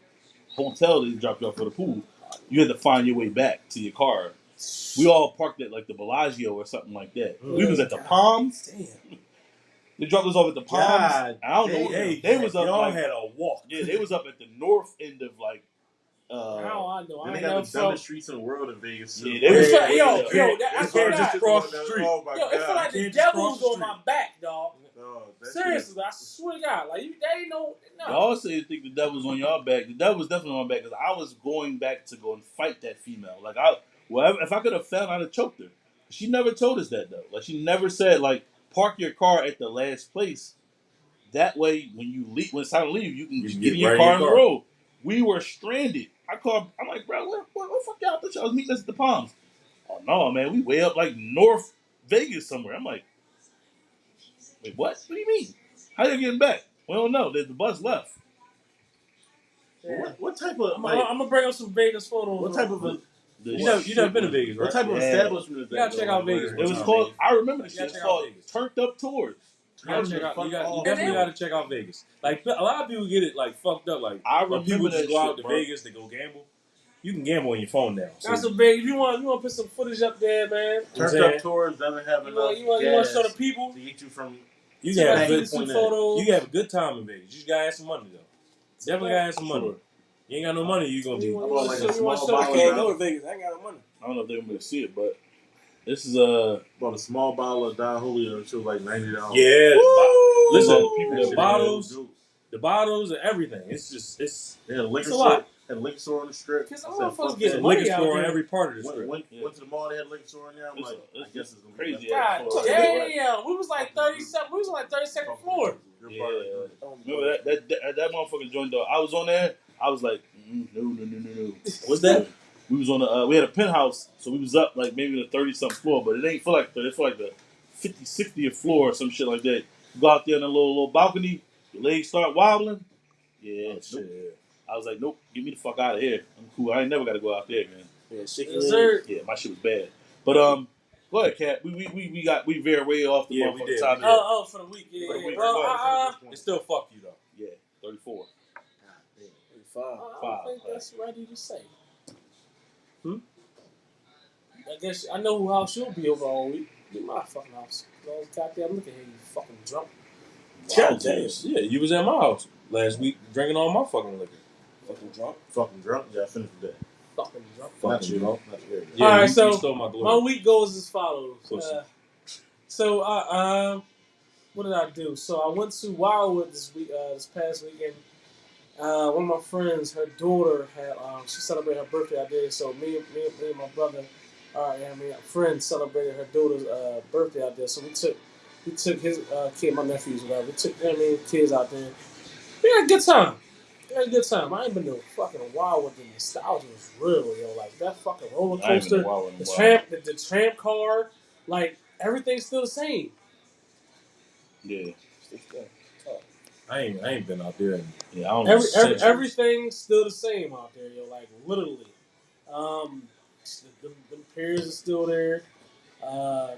hotel they dropped you off for the pool. You had to find your way back to your car. We all parked at like the Bellagio or something like that. We was at the Palms. Damn. They dropped us off at the Palms. God I don't know. Hey, they was up Y'all like, had a walk. yeah, they was up at the north end of like. uh How I know. I Then they ain't got never the dumbest felt. streets in the world in Vegas. too. Yeah, they was- Yo, yo, yo, yeah. that, You I can't to just God. cross the street. Oh my Yo, it feel God. like the Can't just devil cross was the on my street. back, dog. Oh, that Seriously, I swear to God. Like, you, they ain't no. no. Y'all say you think the devil's on y'all back. The devil was definitely on my back because I was going back to go and fight that female. Like I, well, if I could have fell, I'd have choked her. She never told us that though. Like she never said like park your car at the last place. That way, when you leave, when it's time to leave, you can You can get, get in your right car in on your the road. We were stranded. I called. I'm like, bro, where, where, where the fuck y'all? I thought y'all was meeting us at the Palms. Oh no, man, we way up like North Vegas somewhere. I'm like, wait, what? What do you mean? How you getting back? We don't know. The the bus left. Yeah. What, what type of I'm, like, I'm gonna bring up some Vegas photos. what type of a, The You never, you shit never been to was- Vegas, what type of Yeah. establishment is that? You gotta check out Vegas It was What's called. I remember the You shit. gotta It's called Vegas. Turned Up Tours. You gotta check out. You, got, you definitely And got to check out Vegas. Like a lot of people get it like fucked up. Like I when remember people just that go out to bro. Vegas to go gamble. You can gamble on your phone now. So Got some big. If you want, you want to put some footage up there, man. Turned saying? up tours doesn't have You enough want, you want, you want to show the people. to get you from. you See can have a get good, photos. you can have a good time in Vegas. You just gotta have some money though. Definitely gotta have some money. You ain't got no money, you gonna You be. I you want want like to a show- you want small show I can't go to Vegas. I ain't got no money. I don't know if they're gonna see it, but this is uh, a Bought a small bottle of Don Julio. It was like ninety dollars. Yeah, the, bo- listen, people the that bottles, the bottles, and everything. It's just it's They had a liquor It's a store. lot. Had a liquor store on the strip. Because I I said, want folks fuck get that. money liquor out store on there. every part of the Went, strip. went, Yeah. went to the mall. They had a liquor store in there. I'm It's like, a- I it's guess it's gonna crazy Be ass God floor. damn, we was like 30 something. We was on like 32nd floor. Good Yeah. part of it. Remember that that that, that motherfucking joint though. I was on there. I was like, mm, no, no, no, no, no. What's that? We was on the uh, we had a penthouse, so we was up like maybe the thirty something floor, but it ain't feel like the, it feel like the 50, 60th floor or some shit like that. You go out there in a little little balcony, your legs start wobbling. Yeah, Oh, nope. shit. I was like, nope, get me the fuck out of here. I'm cool. I ain't never got to go out there, man. Yeah, shake your Yes, sir. Yeah, my shit was bad. But um, go ahead, Cat. We we, we, we got we veered way off the Yeah, we motherfucking did. topic. Oh, oh, for the week. Yeah, For the yeah. week. Well, Go ahead, I, I, It still fuck you though. Yeah, thirty four. Five. I don't Five, think five. that's ready to say. Hmm? I guess I know who house you'll be over all week. Be my fucking house. No goddamn look at here, you fucking drunk. God damn. Yeah, you was at my house last week drinking all my fucking liquor. Fucking drunk. Fucking drunk. Yeah, I finished the day. Fucking drunk. Not Fucking you. drunk. Not you. Yeah, All right, you, so you my My week goes as follows. Uh, so I um, what did I do? So I went to Wildwood this week, uh, this past weekend. Uh, one of my friends, her daughter had um, she celebrated her birthday out there. So me, me, me and my brother, uh, and I a friend celebrated her daughter's uh, birthday out there. So we took we took his uh, kid, my nephews, whatever. We took you know I mean, kids out there. We had a good time. We had a good time. I ain't been to fucking wild with The nostalgia was real, yo. Like that fucking roller I coaster. Wild The while. tramp, the, the tramp car, like everything's still the same. Yeah, I ain't I ain't been out there. In, yeah. I don't know. Every, every centuries. everything's still the same out there, yo. Like literally, um, the, the, the piers are still there. Uh,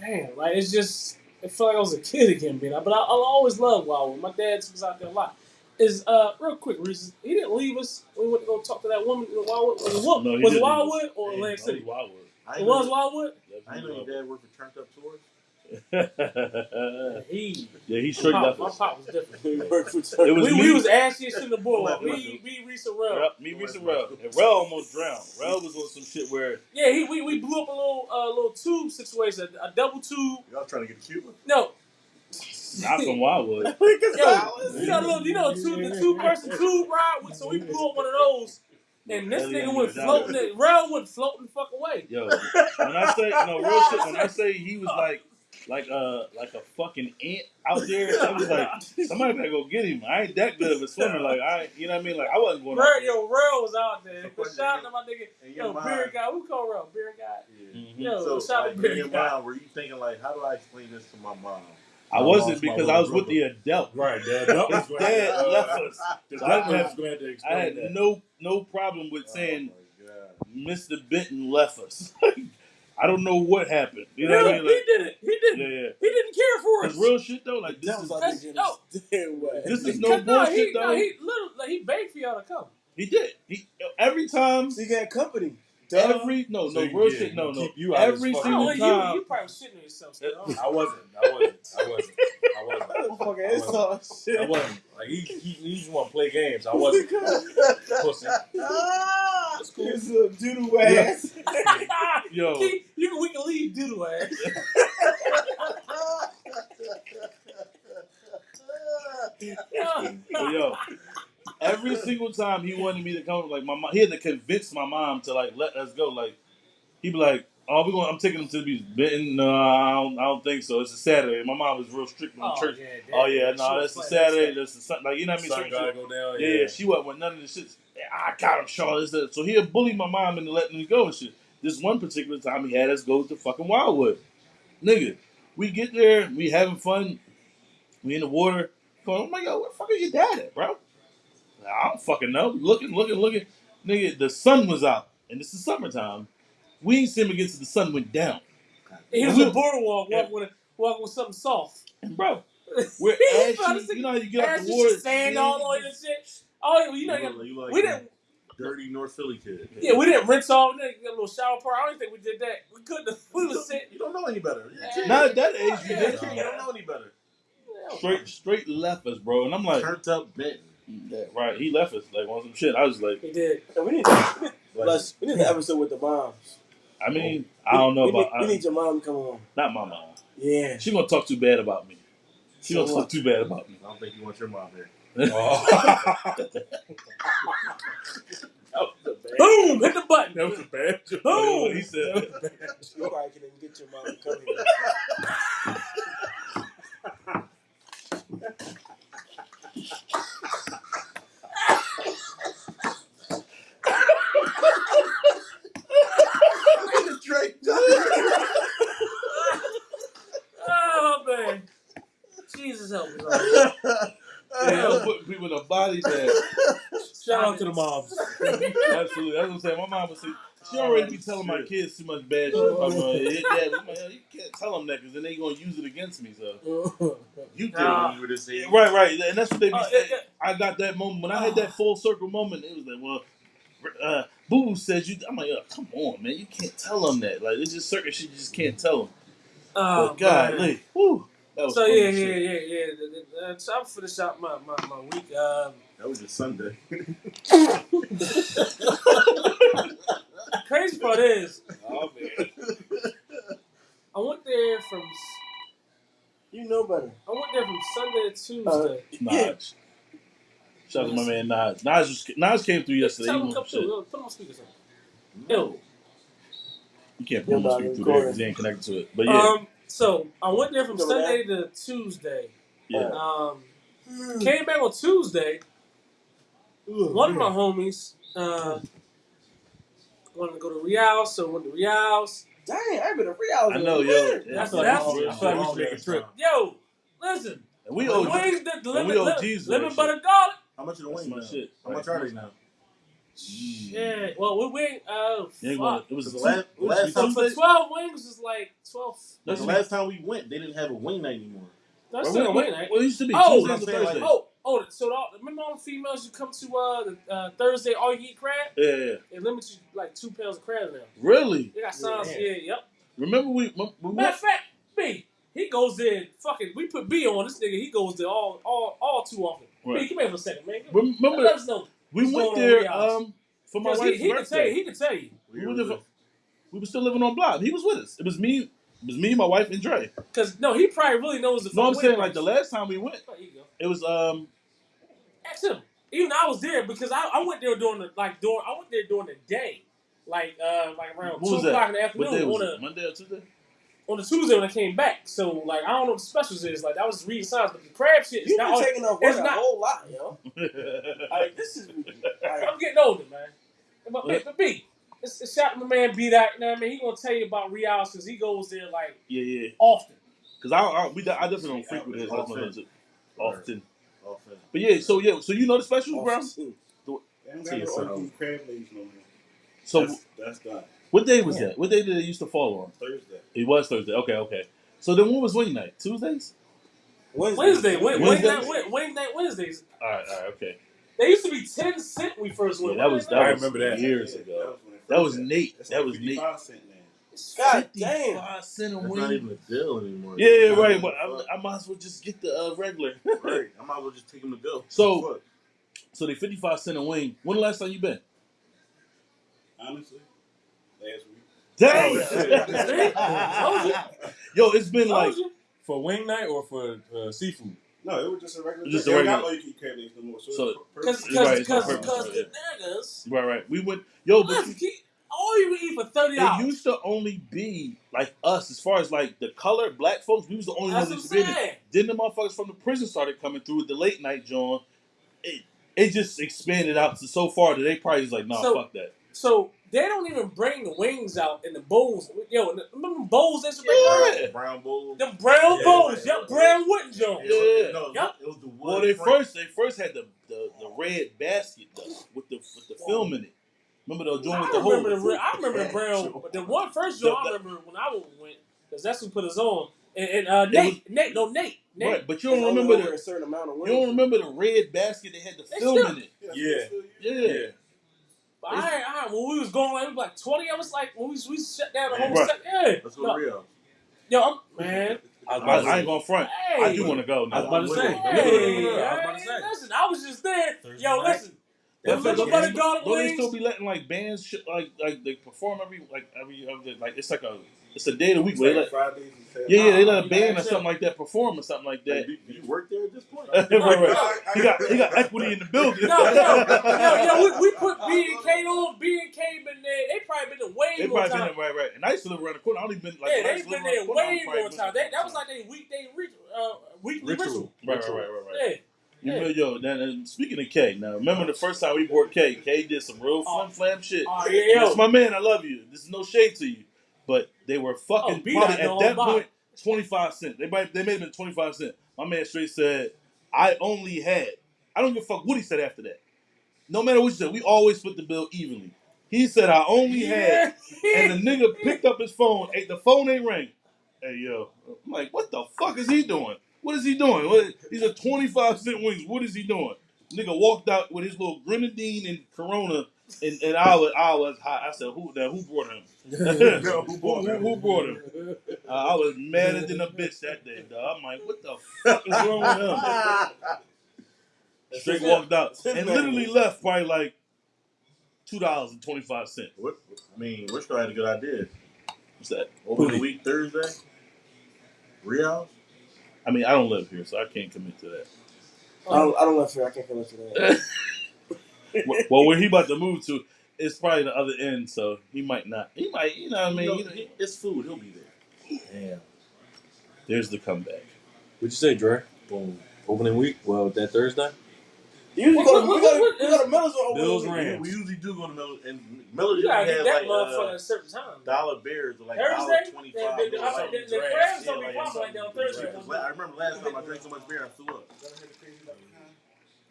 damn, like it's just it felt like I was a kid again, being out. But I, I'll always love Wildwood. My dad was out there a lot. Is uh real quick, Reese. He didn't leave us. We went to go talk to that woman in Wildwood. Was it, Wa- No, he was didn't it Wildwood or Hey, Atlantic That City? Wildwood. I It ain't was know- Wildwood. I didn't know your dad worked for Turned Up Tours. He yeah, he my straight pop, left my us. pop was different. *laughs* He It was we, me. we was ashy as shit in the boardwalk. Come on, Me, me, Reese, and Rel. Yep, me, Reese, and Rel. And Rel almost drowned. Rel was on some shit where Yeah, he, we, we blew up a little uh, little tube situation, a, a double tube. Y'all trying to get Cuba? No, not from Wildwood. *laughs* yo, you know, little, you know, two, the two person tube ride. with- So we blew up one of those, and this Hell yeah, nigga went yeah, floating. It, Rel went floating the fuck away. Yo, when I say no real shit, when I say he was like like uh like a fucking ant out there, *laughs* I was like somebody better go get him. I ain't that good of a swimmer. Like I, you know what I mean? Like I wasn't going. out Rel, there. yo, Rel was out there. So Shout out to my nigga, In yo, mind, beer guy. We call Rel beer guy. Yeah. Mhm. Yo, So, shout out like, to in beer guy. mind, were you thinking like, how do I explain this to my mom? I wasn't because I was with the adult. right, *laughs* Dad. That was His going dad to, left us. *laughs* His So I dad had- was going to I had that. no no problem with saying Oh my Mr. Benton left us. I don't know what happened. You know Yeah, what I mean? he Like, did it. He didn't. yeah, yeah. He didn't care for us. Real shit though. Like this That was is out That's- there no. getting this is no Cause, no, bullshit he, though. no, he literally like, he begged for y'all to come. He did. He every time. So you got company. Duh. Every no So no you real did. shit no no. keep you out of every his I fucking- single don't oh, you, time. you probably shitting yourself. Still. I wasn't. I wasn't. I wasn't. I wasn't. *laughs* Motherfucker, it's all shit. I wasn't. Like he, he, he just want to play games. I wasn't. *laughs* Pussy. Ah! That's cool. It's a doodle ass. *laughs* Yo, Keep- you can, we can leave doodle ass. but yo, every single time he wanted me to come, like my mom, he had to convince my mom to like let us go. Like he'd be like, "Oh, we going. I'm taking him to the beach." Benton, no, I don't, I don't think so. It's a Saturday. My mom was real strict on church. yeah, Oh yeah, no, that's a Saturday. That's a Sun- like you know what I mean. Sun Certain gotta go down. Yeah, yeah, she wasn't with none of the shit. I got him, Shaw. This, that. So he'll bully my mom into letting me go and shit. This one particular time, he had us go to fucking Wildwood. Nigga, we get there, we having fun, we in the water. Going, I'm like, yo, where the fuck is your dad at, bro? I don't fucking know. Looking, looking, looking. Nigga, the sun was out, and this is summertime. We ain't seen him against the sun went down. He was We- a boardwalk, Yeah. walk with a, walk with something soft. And bro, *laughs* we're He was trying to ashy. say- You know how you get out Ass the and water, shit, sand all over your shit. Oh, you know, you, you look, you like we a didn't. dirty North Philly kid. Yeah, we didn't rinse off. Then get a little shower part. I don't think we did that. We couldn't. have- We was sitting. You don't know any better. You're a kid. Not at that age, you Yeah. did. You don't know any better. Straight, straight left us, bro. And I'm like, Turned up Benton. Yeah, right. He left us like on some shit. I was like, He did. We need, *laughs* Like, plus, we need an episode with the moms. I mean, oh. I don't know we, about need, we I, need your mom to come on. not my mom. Yeah. She gonna talk too bad about me. She So gonna talk what? too bad about me. I don't think you want your mom here. Oh. that was bad Boom! Hit the button. that was a bad joke. Boom! He said, You probably can even get your mom to come here. *laughs* *laughs* Drake. Oh man, Jesus help me. Lord. Yeah, putting people in a body bag. Shout out to the moms. *laughs* Absolutely. That's what I'm saying. My mom would say, she already be telling my kids too much bad shit about me. Hit dad. I'm like, you can't tell them that because then they going to use it against me. So *laughs* You did Nah. when you were this age. Right, right. And that's what they be Oh, saying. yeah, I got that moment. When I had that full circle moment, it was like, well, uh, Boo Boo says you. I'm like, oh, come on, man. You can't tell them that. Like, it's just certain shit you just can't tell them. Oh, but God, man. Lee, whoo. That was So funny yeah, yeah, shit. yeah, yeah. The- the- uh, So I'm finish out my, my, my week. Um, That was just Sunday. crazy part is Oh man. I went there from You know better. I went there from Sunday to Tuesday. Naj. Shout out to my man Naj. Naj, was, Naj came through yesterday. Tell He him to come went through. shit. Yo, Put him on speaker. Son. Yo, You can't put him on dog, speak through there because he ain't connected to it. But yeah, um, so I went there from Sunday to Tuesday. yeah. Um, came back on Tuesday. One of my homies uh, wanted to go to Real, so went to Real's. Dang, I've been a real hours. I know, yo. minute. Yeah, That's- I feel like that's- it's real I feel like we should make a trip. Yo, listen, And we owe wings, the, the and we owe li- Jesus lemon that butter garlic. How much are the That's wings my now? shit. How much are they now? Yeah, well, we went. Uh, You ain't fuck. gonna, it was The two- last- it last two So for twelve wings is like twelve. That's the last time we went, they didn't have a wing night anymore. That's Well, still a what- wing night. Well, it used to be Oh, Tuesdays I'm and saying, like, Oh, oh, so the, remember all the females you come to uh, the, uh, Thursday all you eat crab? Yeah, yeah. They limit you like two pounds of crab now. Really? They got signs Yeah. here. Yep. Remember we, we Matter went, of fact, B, he goes there. Fucking, we put B on this nigga. He goes there all, all, all too often. B, Right. come here for a second, man. remember Let us know. we what's went going on there y'all. um for my 'Cause he, wife's he can tell you. birthday. He can tell you. We were there- We were still living on block. He was with us. It was me, it was me, my wife, and Dre. Cause no, he probably really knows the. No, I'm fucking saying like the last time we went, you go. it was um Ask him. Even I was there because I, I went there during the like during I went there during the day, like uh like around What two was o'clock in the what day afternoon was on it? a Monday or Tuesday? On the Tuesday when I came back. So like I don't know what the specials is. Like I was just reading signs, but the crab shit is You've not. been all- taking off work it's a not- whole lot, yo. *laughs* Like this is like, I'm getting older, man. But, but, but B, it's, it's shout to my man B. That you know what I mean. He gonna tell you about Rial's because he goes there like yeah, yeah. often. Because I, I, we, I definitely don't frequent it Often. often. often. Often. But yeah, so yeah, so you know the specials, bro. awesome. They don't See got it's no at crab legs no more. So that's, that's done. What day was that? What day did it used to fall on? Thursday. It was Thursday. Okay, okay. So then what was wing night? Tuesdays? Wednesday. Wednesday, Wed- Wednesday? Wednesday, Wed- Wednesday, Wednesdays. All right, all right, okay. They used to be ten cent when we first Yeah, went. that was that I was remember that. years Yeah, ago. when it That first was happened. Nate. That's That like was Nate. 55 cent now. God damn. 55 cent a That's wing. not even a deal anymore. Yeah, yeah, right. Fuck. But I, I might as well just get the uh, regular. *laughs* right. I might as well just take them to go. So- Fuck. so they 55 cent a wing. When the last time you been? Honestly, last. Dang! Yo, it's been like. For wing night or for uh, seafood? No, it was just a regular. Just Just a a regular. regular- They don't eat no more. So, So- it's per- Cause, perfect. cause, Right, it's cause, on purpose, cause the niggas. right, right. We went. Yo, but Let's keep, all you can eat for thirty it dollars. used to only be like us as far as like the color black folks. We was the only That's ones what I'm that used to be in it. saying. Then the motherfuckers from the prison started coming through with the late night John. It it just expanded out to so far that they probably was like, nah, So- fuck that. So they don't even bring the wings out in the bowls. Yo, remember the bowls they used to bring out? Yeah. Brown bowl. Them brown Yeah, bowls, right, yep, brown wooden joints. Yeah. No, Yup. it was the wood. Well, they frame. first they first had the, the, the red basket though, with the with the film in it. Remember the joint I with the remember the hole? re- I remember the brown, but the one first joint I remember when I went because that's who put us on. And, and uh, Nate, Nate, no Nate, Nate. Right, but you don't remember the a certain amount of you don't remember the red basket that had the They film still- in it. Yeah, Yeah. still- Yeah. But I, I, when we was going, like, we was like twenty of us, like when we, we shut down the whole set. Yeah, Let's No, go real. yo, I'm, man. I was I, about to I ain't gonna front. Hey, I do want to go I was now. about to say. Hey, Yeah, I was about to say. listen, I was just there. Thursday Yo, night. listen, the That lemon first butter game. garlic Don't they wings. still be letting like bands shit like like they perform every like every other like it's like a it's a day of the week It's where they like let Fridays and Saturdays. yeah yeah they let a you band or gotta something like that perform or something like Like, that. do, do you work there at this point? *laughs* right, right. He got he got equity in the building. No, no, yo, yo, we, we put B and K on. B and K been there. They probably been there way They more probably been time. there, right, right. And I used to live around the corner. I only been like yeah, when I they used to live been around there corner, I way probably more been time. there They, that was like their weekday ritual. uh, weekly ritual. Right, right, right, right, right. Yeah. You know, yo, then, and speaking of K, now remember the first time we bought K, K did some real Oh. fun flam shit. Oh yeah, yo. That's my man. I love you. This is no shade to you, but they were fucking Oh, probably at that point twenty five cent. They might they may have been twenty five cent. My man straight said, "I only had." I don't give a fuck what he said after that. No matter what you said, we always split the bill evenly. He said, "I only had," and the nigga *laughs* picked up his phone. Hey, the phone ain't ring. Hey yo, I'm like, what the fuck is he doing? What is he doing? What, these are twenty five cent wings. What is he doing? Nigga walked out with his little grenadine and Corona, and, and I was I was hot. I said, who now? Who brought him? No, *laughs* *laughs* who, who, who brought him? Uh, I was madder than a bitch that day, dog. I'm like, what the *laughs* fuck is wrong with him? Straight walked out and literally left probably like two dollars and twenty five cent. What, I mean, Rishko had a good idea. What's that? Over the week Thursday, Rios. I mean, I don't live here, so I can't commit to that. I don't, I don't live here. I can't commit to that. *laughs* well, well, where he about to move to it's probably the other end, so he might not. He might, you know what I mean? You You know, he- it's food. He'll be there. Damn. there's the comeback. What'd you say, Dre? Boom. Opening week? Well, that Thursday? You usually go to, What- we what- go what we go is- to Miller's on Bills opening week. Rams. We usually do go to Miller, and Miller You gotta had get that like motherfucker at uh, a certain time. dollar bears or like dollar Thursday? twenty The, five. the, the, like the, the draft. crabs Yeah, don't be like popping like that on Thursday. I remember last time I drank so much beer, I threw up.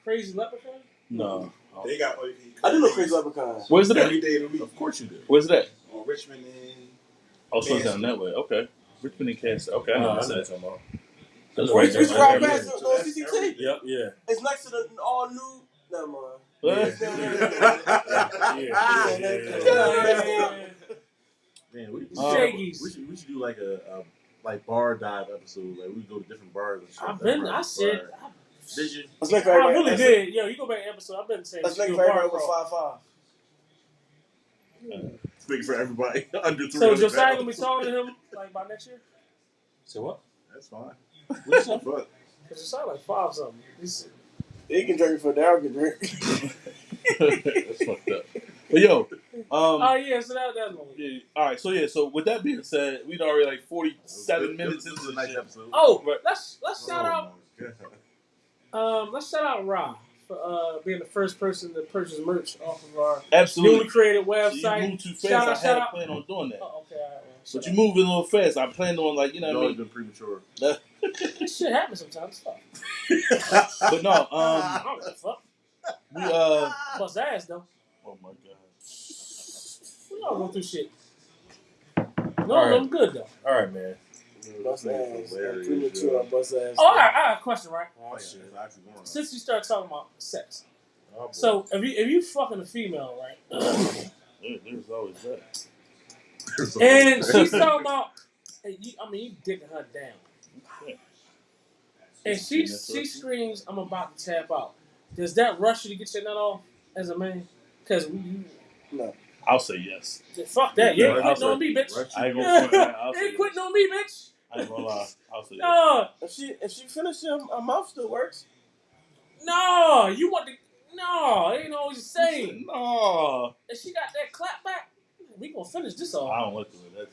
Crazy leprechaun? No. They got. I do know Crazy Leprechaun. Where's it every at? day of the week Of course you do. Where's it at? on Richmond and Oh, so it's down that way. Okay. Richmond and Kansas. Okay, I No, know I that's know that. what you're talking about. That's We right we there. just right drive there. past the no, CCT. Yep, yeah. It's next to the all new. Never mind. Yeah. Man, we, we, Uh, Shaggy's. we should we should do like a, a like bar dive episode. Like we go to different bars and shit. I've been, I said, Bar. Did you? Let's make for I everybody. really let's, did. Yo, you go back to episode, I've been saying Let's make do for bar everybody over crawl. five five. Speaking for everybody *laughs* under three. So Josiah gonna be taller than him like by next year? So what? That's fine. What you say? Fuck. Cause Josiah like five something. He's, He can drink before Daryl can drink. That's fucked up. But yo, um, oh yeah, so that that's one. yeah, all right. So yeah, so with that being said, we'd already like forty-seven minutes into the nice episode. Oh, Right. let's let's shout out Oh, my God. um let's shout out Ra for uh being the first person to purchase merch off of our Absolutely. newly Absolutely. created So you website. moved too fast. Shout I shout had a out. plan on doing that. Oh, okay, all right, well, But shout you out. moving a little fast. I planned on like you know It's what I always mean. been premature. *laughs* This shit happens sometimes. Fuck. *laughs* But no, um, I don't give a fuck. we uh, Bust ass though. oh my god. We all go through shit. No, All right. I'm good though. All right, man. Bust Hilarious, ass. yo. Premature on bust ass. Oh, all right, I got a question, right? Oh, oh shit. It's actually going on. Since you start talking about sex, Oh, so if you if you fucking a female, right, *coughs* There, there's always that. and *laughs* she's talking about, and you, I mean, you dicking her down, Yeah. and she she screams, "I'm about to tap out." Does that rush you to get your nut off as a man? Because you, I'll say yes. fuck that, you Yeah, ain't I'll quitting on me, bitch. I ain't gonna front that. I'll You say ain't quitting on me, bitch. I ain't gonna lie. I'll say. No, If she if she finishes him, her mouth still works. no, you want to. No, it ain't always the same. No, And she got that clap back. We gonna finish this off. I don't like the way that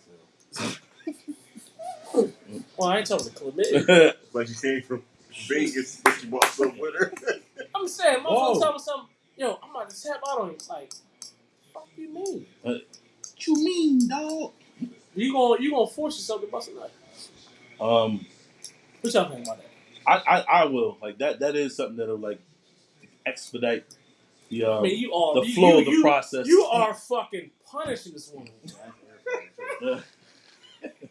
Well, I ain't talking to Clement. sounds. Like you came from Vegas, but you bought some with her. *laughs* I'm saying, Whoa. motherfuckers talking something. Yo, I'm about to tap out on you. Like, fuck you mean? Uh, what you mean, dog? You gonna you gonna force yourself to bust a nut? Um, What y'all think about that? I, I, I will like that. That is something that'll like expedite the I um, mean, you are the you, flow you, of the you, process. You are fucking punishing this woman. *laughs*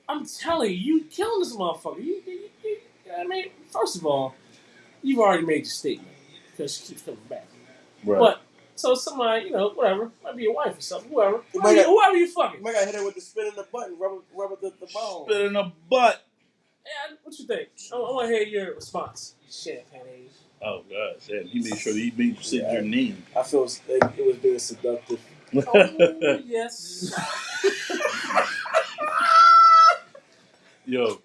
I'm telling you, you killing this motherfucker. You, you, you, I mean, first of all, you've already made your statement because she keeps coming back. right. But so somebody, you know, whatever, might be your wife or something, whoever, You whoever, you, whoever you You fucking. might gotta hit her with the spin in the button, rubber rubber the, the bone. Spit in the butt. Yeah, what you think? I, I want to hear your response. Champagne. Oh god, damn! He made sure that he made you say Yeah. your name. I feel like it was being seductive. *laughs* Oh, yes. *laughs* Yo,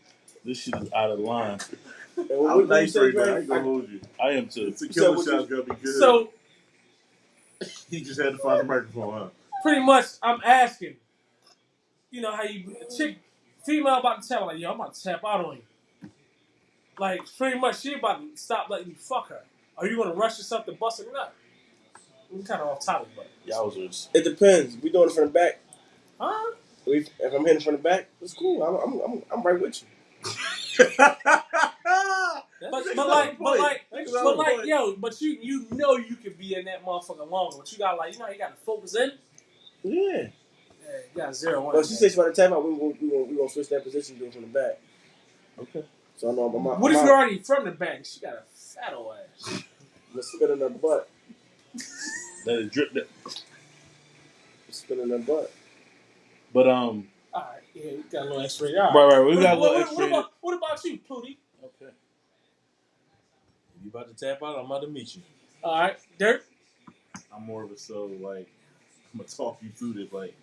this shit is out of line. And what, I'm what nice you say, right now. I Greg? ain't gonna hold you. I am too. The said killer what shot's gonna be good. So he just had to find the microphone, huh? pretty much, I'm asking. You know how you a chick, female about to tap like, yo, I'm about to tap out on you. like pretty much she about to stop letting you fuck her. Are you gonna rush yourself to bust a nut? We kind of off topic, but Yowzers. It depends. We doing it from the back. huh? We, if I'm hitting from the back, it's cool. I'm, I'm, I'm, I'm right with you. *laughs* But, but like, but like, That's a but like, point. yo, but you you know you could be in that motherfucker longer. But you got like, you know, you got to focus in. Yeah. Yeah, you got zero one. But she said she about to tap out. We gonna we gonna we gonna switch that position, do it from the back. Okay. So I know I'm, I'm, What if I'm, you're already from the back? She got a fat old ass. I'm spit in her butt. Let it drip. That. Spit in her butt. But um, All right, yeah, we got a little extra. All right. right, right. We What, got a what, little what, extra. what about what about you, Pootie? Okay. You about to tap out? I'm about to meet you. All right, Dirt. I'm more of a so like I'm gonna talk you through this. Like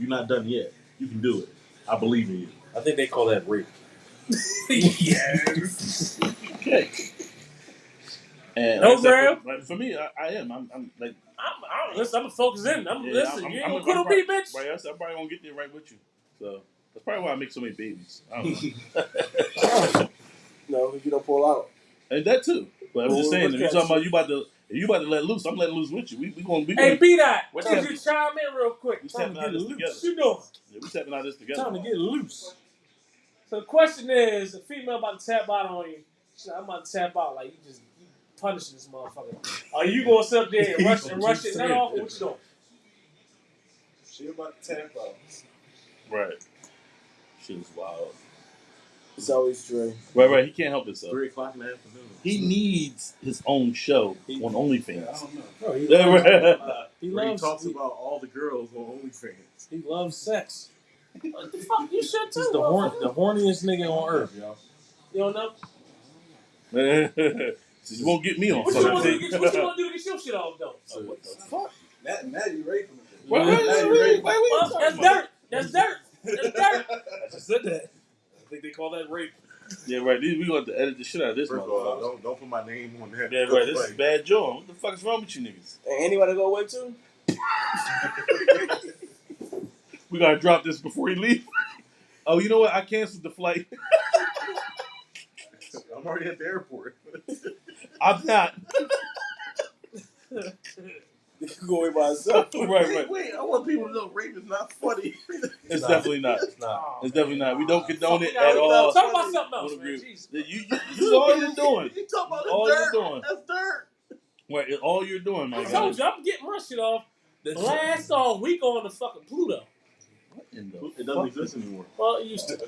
you're not done yet. You can do it. I believe in you. I think they call that rape. yes. Okay. And No, like I said, Graham? for, like, for me, I, I am. I'm, I'm like, I'm, I'm, listen, I'm gonna focus in. I'm yeah, listen. I'm, you ain't I'm, gonna quit I'm on me, probably- bitch. Right, that's- I'm probably gonna get there right with you. So that's probably why I make so many babies. I don't know. *laughs* No, if you don't pull out. and that too. But I'm just saying, what's if you're that talking about you about to, if you about to let loose, I'm letting loose with you. We we gonna be Hey, going. B dot. What Could time you is- chime in real quick? we Time to stepping out get this loose. You know, Yeah, we stepping out this together. time to get loose. So the question is, a female about to tap out on you. She's like, I'm about to tap out. Like you just you punishing this motherfucker. Are you gonna sit up there and *laughs* rush and rush it nut off, or what you doing? She about to tap out. Right. Shit is wild. It's always Dre. Right, right. He can't help himself. Three o'clock in the afternoon. He needs his own show on Yeah, I OnlyFans. don't know. Bro, he, loves, right. he Where he loves talks he, about all the girls on OnlyFans. he loves sex. What the fuck? You should too. This is the horn, motherfucker. the horniest nigga on earth, y'all. You don't know? so you won't get me on What you fucking want to do? tape. to get- What you want to do to get your shit off though? Oh, what the fuck? Now, now you raping me. Wait, wait, Now wait, you wait, raping wait, me. wait, Well, that's dirt. That's dirt. That's dirt. I just said that. I think they call that rape. Yeah, right. These- We gonna have to edit the shit out of this First of all, motherfucker. don't don't put my name on that. Yeah, right. This is bad John. What the fuck is wrong with you niggas? And anybody go away too? *laughs* We gotta drop this before he leave. *laughs* Oh, you know what? I canceled the flight. *laughs* I'm already at the airport. I'm not. You *laughs* can go away by yourself. *laughs* right, wait, right. wait, I want people to know rape is not funny. It's Nah. definitely not. It's not. Oh, it's definitely not. We don't condone it at all. Talk about something else, man. agree. Jesus. You, you, all you're doing. *laughs* You talking about All the you're dirt? doing. That's dirt. Right, all you're doing, my I guy. told you, I'm getting my shit off. Blast off. We going to fucking Pluto. What in the It doesn't fuck? exist anymore. Well, it used to.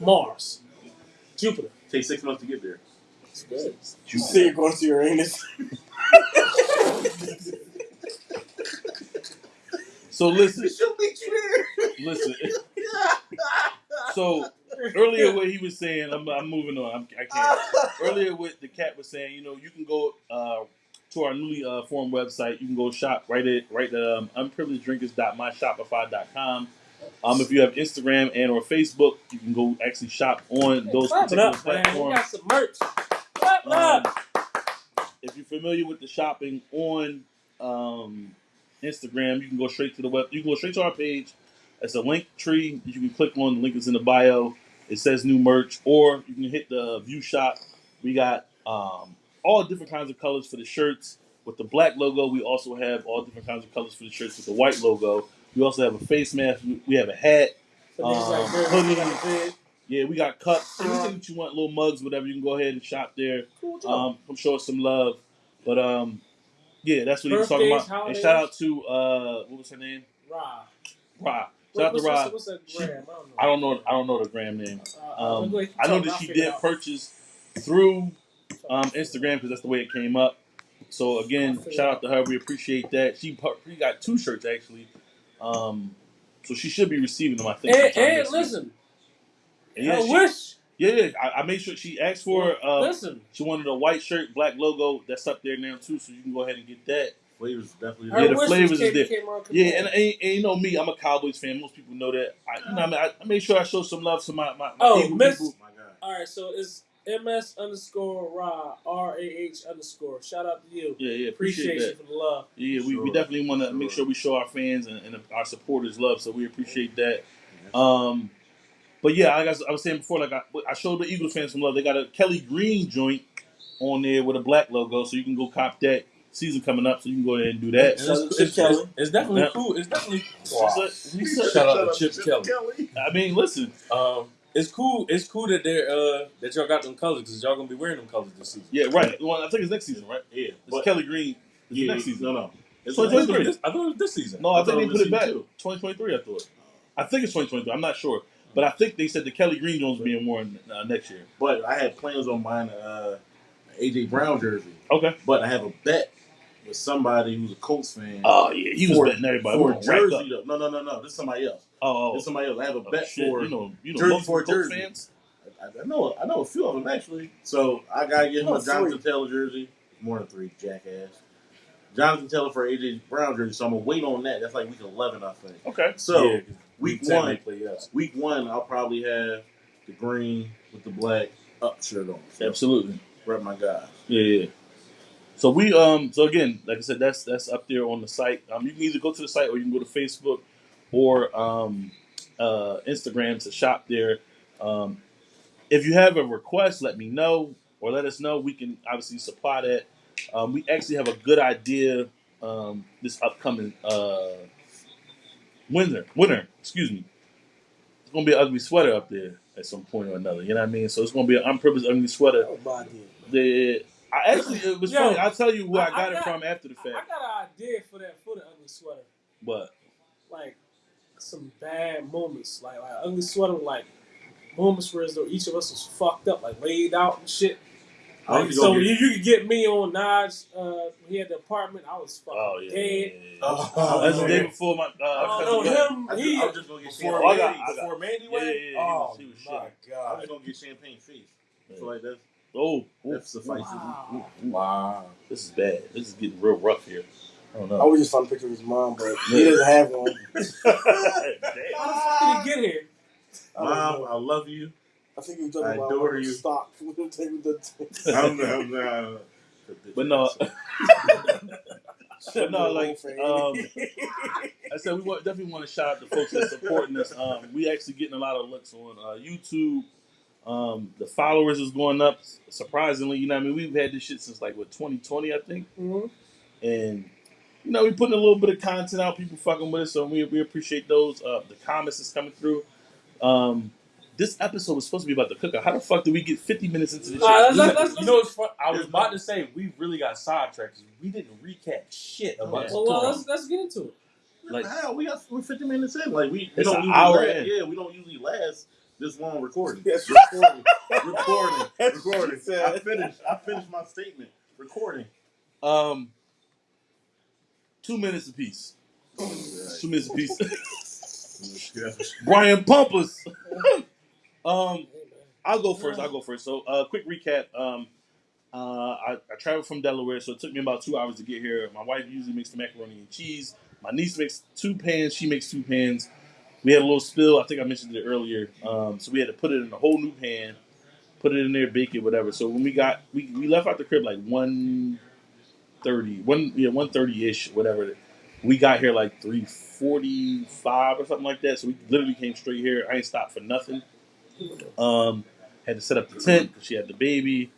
Mars. Jupiter. Takes six months to get there. It's good. You see you're going to Uranus. So listen, She'll meet you listen. *laughs* So earlier, what he was saying, I'm, I'm moving on. I'm, I can't. Earlier, what the cat was saying, you know, you can go uh, to our newly uh, formed website. You can go shop right at right at um, unprivilegedrinkers.myshopify.com. Um, if you have Instagram and or Facebook, you can go actually shop on those Clap it particular up, man. We platforms. got some merch. Clap it Um, up. if you're familiar with the shopping on um, Instagram, you can go straight to the web. You can go straight to our page. It's a link tree. that You can click on. The link is in the bio. It says new merch, or you can hit the view shop. We got um, all different kinds of colors for the shirts. With the black logo, we also have all different kinds of colors for the shirts with the white logo. We also have a face mask. We- We have a hat. For niggas like um, hoodie. got. Yeah, we got cups. Anything that you want, little mugs, whatever. You can go ahead and shop there. Cool. Um, show us some love. But um, yeah, that's what he was talking Birthdays, about. And holidays. shout out to uh, what was her name? Rob. Ra. Shout out What's, to Ra. what's, what's that gram? I don't know. I don't know the gram name. Uh, Um, go ahead, I know talk, that I'll she figure it did out. purchase through um, Instagram because that's the way it came up. So again, figure shout it out to her. We appreciate that. She pu- she got two shirts actually. Um, so she should be receiving them. I think. And, sometime and week. listen, And yeah, I she, wish. Yeah, yeah. I, I made sure she asked for. Uh, listen, she wanted a white shirt, black logo. That's up there now too. So you can go ahead and get that. Flavors definitely. I Yeah, the wish flavors is kid there. came around Yeah, and, and, and you know me, I'm a Cowboys fan. Most people know that. I, you know, what I, mean, I, I made sure I show some love to my my, my Oh, Eagle Miss- people. My God. All right, so it's ms underscore ra r a h underscore. Shout out to you. Yeah, yeah, appreciate, Appreciate that. you for the love. Yeah, we, we Sure, definitely want to sure. make sure we show our fans and, and our supporters love. So we appreciate that. Um, But yeah, like I was, I was saying before, like I, I showed the Eagles fans some love. They got a Kelly Green joint on there with a black logo, so you can go cop that. Season coming up, so you can go ahead and do that. And Shout it's, it's, Kelly. it's, it's definitely Yeah. cool. It's definitely. What's that? He said- Shout out to Chip Kelly. I mean, listen, Um, it's cool. It's cool that they're uh that y'all got them colors because y'all gonna be wearing them colors this season. yeah, right. Well, I think it's next season, right? Yeah, It's but Kelly Green. It's yeah, next season. No, no. It's So I thought, it 23. was this, I thought it was this season. No, I, I think thought they it put was it back. season two. 2023, I thought. I think it's 2023. I'm not sure, but I think they said the Kelly Green Jones being worn uh, next year. But I had plans on buying a uh, AJ Brown jersey, Okay. but I have a bet with somebody who's a Colts fan. Oh yeah, he was For- betting everybody. for a gonna rack up. jersey, though. No, no, no, no. This is somebody else. Oh, This oh, is somebody else. I have a oh, bet shit. for. you know, you know, jersey for a Colts jersey. fans. I, I know. I know a few of them actually. So I gotta get him Oh, a Jonathan three. Taylor jersey. More than three, jackass. Jonathan Taylor for AJ Brown jersey. So I'm gonna wait on that. That's like week 11, I think. Okay. So yeah, 'cause week ten one, they yes. week one, I'll probably have the green with the black up shirt on. So Absolutely. rep my guy. Yeah, yeah. So we um so again, like I said, that's that's up there on the site. Um, you can either go to the site or you can go to Facebook or um uh Instagram to shop there. Um, if you have a request, let me know or let us know. We can obviously supply that. Um, we actually have a good idea um, this upcoming uh, winter. Winter, excuse me. It's gonna be an ugly sweater up there at some point or another. You know what I mean? So it's gonna be an unprivileged ugly sweater. Oh, my dear. The I actually it was Yo, funny. I'll tell you where I, I- I got it from after the I, I fact. got an idea for that for the ugly sweater. But Like some bad moments, like like ugly sweater, like moments where as though each of us was fucked up, like laid out and shit. I was Like, so gonna you, get- you could get me on Naj. Uh, he had the apartment. I was fucking oh yeah, dead. yeah, yeah. Oh, that's the day before my. Uh, Oh, cousin no, got- him. I, He, I was just gonna get Before Oh, I champagne. got- Mandy, I got- before Mandy Yeah, went. yeah, yeah, he oh was- he was my I was god! just gonna get champagne face. So like that's Oh, oh, that suffices. Wow. Wow. this is bad. This is getting real rough here. I don't know. I know. was just found a picture of his mom, but he doesn't have one. *laughs* Damn. *laughs* how the fuck did he get here? I don't Mom, know. I love you. I think he was talking I about adore one of the you. stock. *laughs* We don't take the- I'm, I'm not. But no, but no, like um, *laughs* I said, we want, definitely want to shout out the folks that's supporting us. Um, we actually getting a lot of looks on uh, YouTube. Um, the followers is going up surprisingly. You know, what I mean, we've had this shit since like what 2020, I think, Mhm. and you know, we putting a little bit of content out. People fucking with us, so we we appreciate those. Uh, the comments is coming through. Um, this episode was supposed to be about the cookout. How the fuck did we get 50 minutes into this? All right, shit? let's- let's- you know what's fun? I was about to say we really got sidetracked. 'cause We didn't recap shit about Yeah. the Well, well, let's let's get into it. Like- Like how we got we're 50 minutes in. Like we, we It's don't an usually hour last, in. Yeah, we don't usually last this long recording. Yes. *laughs* recording, recording, *laughs* That's what recording. she said. I finished. I finished my statement. Recording. Um, two minutes apiece. Two minutes apiece. *laughs* Brian Pumpers. Um, I'll go first. I'll go first. So, uh, quick recap. Um, uh, I, I traveled from Delaware, so it took me about two hours to get here. My wife usually makes the macaroni and cheese. My niece makes two pans. She makes two pans. We had a little spill. I think I mentioned it earlier. Um, so we had to put it in a whole new pan, put it in there, bake it, whatever. So when we got, we, we left out the crib like one thirty, one yeah, one thirty ish, whatever. We got here like three forty five or something like that. So we literally came straight here. I ain't stopped for nothing. Um, had to set up the tent because she had the baby.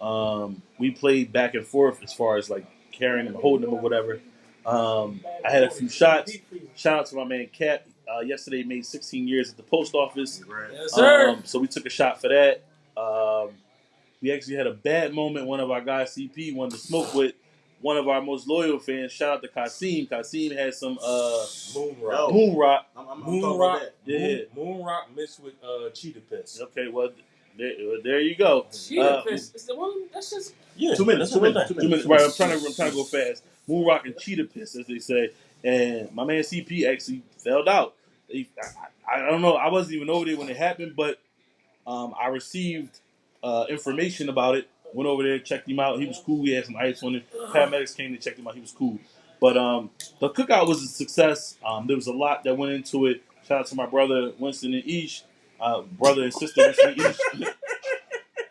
Um, we played back and forth as far as like carrying him, holding him, or whatever. Um, I had a few shots. Shout out to my man Cap. Uh, yesterday made 16 years at the post office. Yes, sir. Um, so we took a shot for that. Um, we actually had a bad moment. One of our guys, CP, wanted to smoke with one of our most loyal fans. Shout out to Kasim. Kasim had some uh, Moon Yo. rock. moon rock. I'm, I'm, I'm Moon rock. about that. Yeah. Moon, moon rock mixed with uh, cheetah piss. Okay, well, there, there you go. Cheetah Uh, piss. It's the one. That's just. Yeah, Two minutes. Two minutes. Two thing. Two minutes. Right, I'm trying to I'm trying to go fast. Moon rock and cheetah piss, as they say. And my man CP actually fell out. He, I, I don't know. I wasn't even over there when it happened, but um, I received uh, information about it. Went over there, checked him out. He was cool. He had some ice on him. Paramedics came to check him out. He was cool. But um, the cookout was a success. Um, there was a lot that went into it. Shout out to my brother Winston and Ish, uh, brother and sister Winston Ish.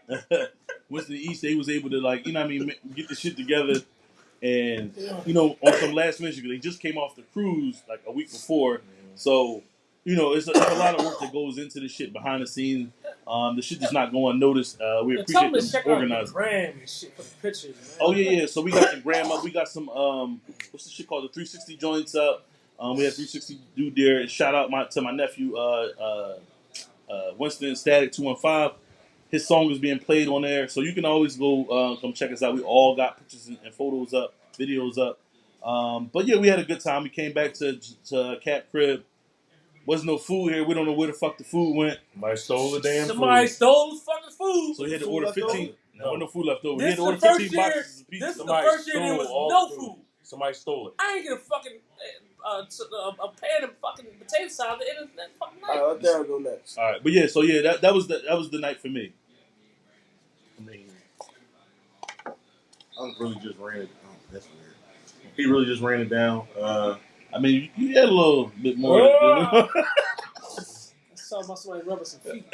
*laughs* Winston and Ish, they was able to like, you know what I mean, get the shit together. And you know, on some last mission, 'cause they just came off the cruise like a week before, so you know, it's a, it's a lot of work that goes into the shit behind the scenes. Um, the shit is not going unnoticed. Uh, we appreciate them to them check out the organizing. gram and shit for the pictures, man. Oh yeah, yeah. So we got the gram up. We got some um, what's the shit called? The 360 joints up. Um, we had 360 dude there. Shout out my to my nephew, uh, uh, uh, Winston Static 215. His song is being played on there, so you can always go uh, come check us out. We all got pictures and, and photos up, videos up. Um, but yeah, we had a good time. We came back to to Cat Crib. Wasn't no food here. We don't know where the fuck the food went. Somebody stole the damn Somebody food. stole the fucking food. So he had to Food order left over? 15. No, No. no food left over. We This had to is order the first 15 year- boxes of pizza. This is the Somebody first year there stole was all no the food. food. Somebody stole it. I ain't get a fucking uh, t- uh, a pan of fucking potato salad at the end of that fucking All night. right, let Darren go next. All right, but yeah, so yeah, that, that was the that was the night for me. I mean, I really just ran it. Oh, that's weird. He really just ran it down. Uh, I mean, you had a little bit more. Oh! I saw my somebody rubbing some feet. *laughs*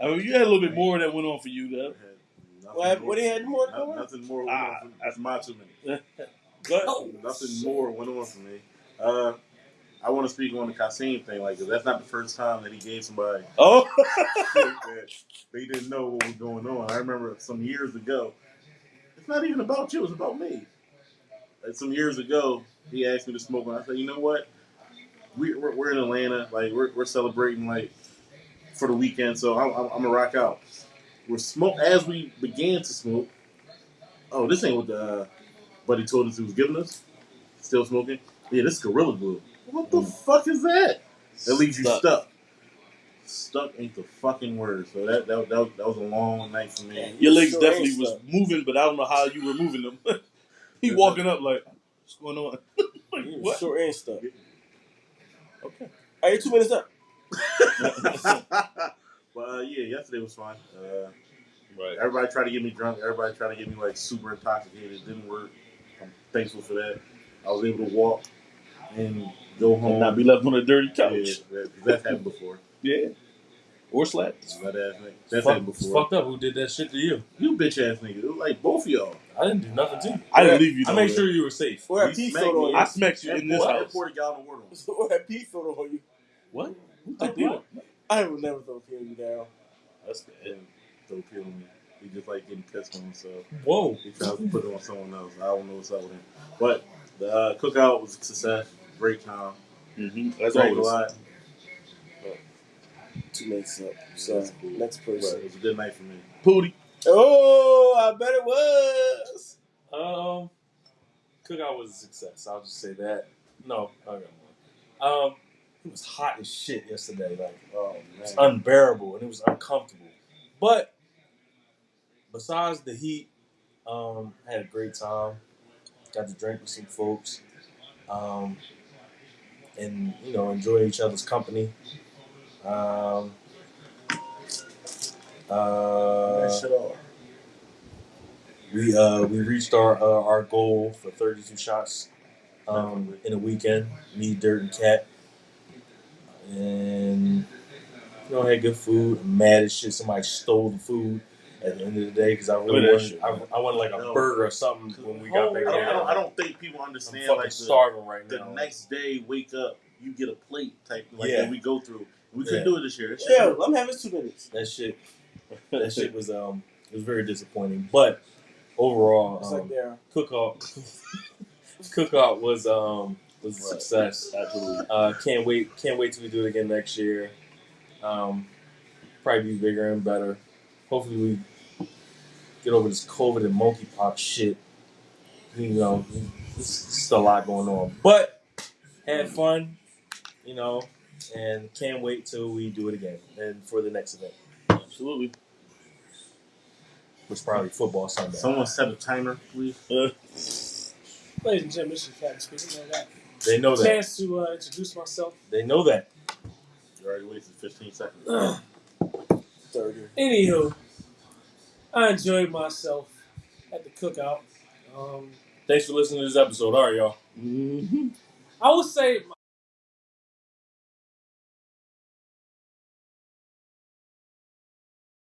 Uh, I mean, you had a little bit more that went on for you, though. nothing What, more- what he had more no- going? Nothing more. Went Ah, on for, that's my two minutes. But Oh, Nothing shit. more went on for me. Uh, I want to speak on the Kasim thing, like 'cause that's not the first time that he gave somebody *laughs* oh, shit that they didn't know what was going on. I remember some years ago. It's not even about you; it's about me. Like some years ago, he asked me to smoke, and I said, "You know what? We, we're, we're in Atlanta, like we're, we're celebrating like for the weekend, so I'm, I'm, I'm gonna rock out." We're smoke as we began to smoke. Oh, this ain't what the uh, buddy told us he was giving us. Still smoking? Yeah, this is Gorilla Glue. What the fuck is that? That leaves you Stuck. stuck. Stuck ain't the fucking word. So that that, that, that was a long night for me. your legs Sure definitely was stuck. moving, but I don't know how you were moving them. *laughs* he walking up like, what's going on? *laughs* like, You what? Short and stuff. Okay. Are you two minutes up. *laughs* but uh, yeah, yesterday was fun. Uh, Right. everybody tried to get me drunk. Everybody tried to get me like super intoxicated. It didn't work. I'm thankful for that. I was able to walk and go home. And not be left on a dirty couch. yeah, couch. that, that's happened before. Yeah. Or slapped. That ass nigga. That's Fuck- happened it's before. fucked up. Who did that shit to you? You bitch ass nigga. It was like both of y'all. I didn't do nothing to you. I didn't leave you. I made nowhere. sure you were safe. Or that You pea smacked soda me. on I you. smacked you in this I house. poured a gallon of water on. Or that pea soda on you. What? I did. I would never throw a pea on you down. That's bad. And don't kill me. He just like getting pissed on himself. Whoa. He tries to put it on someone else. I don't know what's up with him. But the uh, cookout was a success. Great time. Mm-hmm. That's Drank a always. lot. Two up. So, next But person. it was a good night for me. Pootie. Oh, I bet it was. Um, cookout was a success. I'll just say that. No, I got more. Um, it was hot as shit yesterday. Like, Oh it's man. unbearable and it was uncomfortable. But besides the heat, um, I had a great time. Got to drink with some folks, um, and you know enjoy each other's company. Um, that uh, shit off. we uh, we reached our uh, our goal for 32 shots um, in a weekend. Me, Dirt, and Cat, and you know had good food. I'm mad as shit. Somebody stole the food at the end of the day because I really Look at that wanted shit, I, man. I wanted like a No. burger or something when we got don't, back I there. don't, I don't think people I'm understand fucking like the, starving right the now. next day wake up, you get a plate type like Yeah. that we go through. We couldn't do it this year. Yeah. I'm having two minutes. that shit, *laughs* that shit was um, it was very disappointing. But overall, um, like there. cookout, *laughs* cookout was um was a Right. success. Absolutely. Uh, can't wait, can't wait till we do it again next year. Um, probably be bigger and better. Hopefully we get over this COVID and monkeypox shit. You know, it's just a lot going on, but had fun. You know, and can't wait till we do it again and for the next event, Absolutely. which probably football Sunday. Someone set a timer, please. Uh, *laughs* Ladies and gentlemen, this is Captain speaking. I got They know a that. chance to uh, introduce myself. They know that. You already wasted 15 seconds. *sighs* Thirty. Anywho, I enjoyed myself at the cookout. Um, Thanks for listening to this episode. All right, y'all. mhm. *laughs* I would say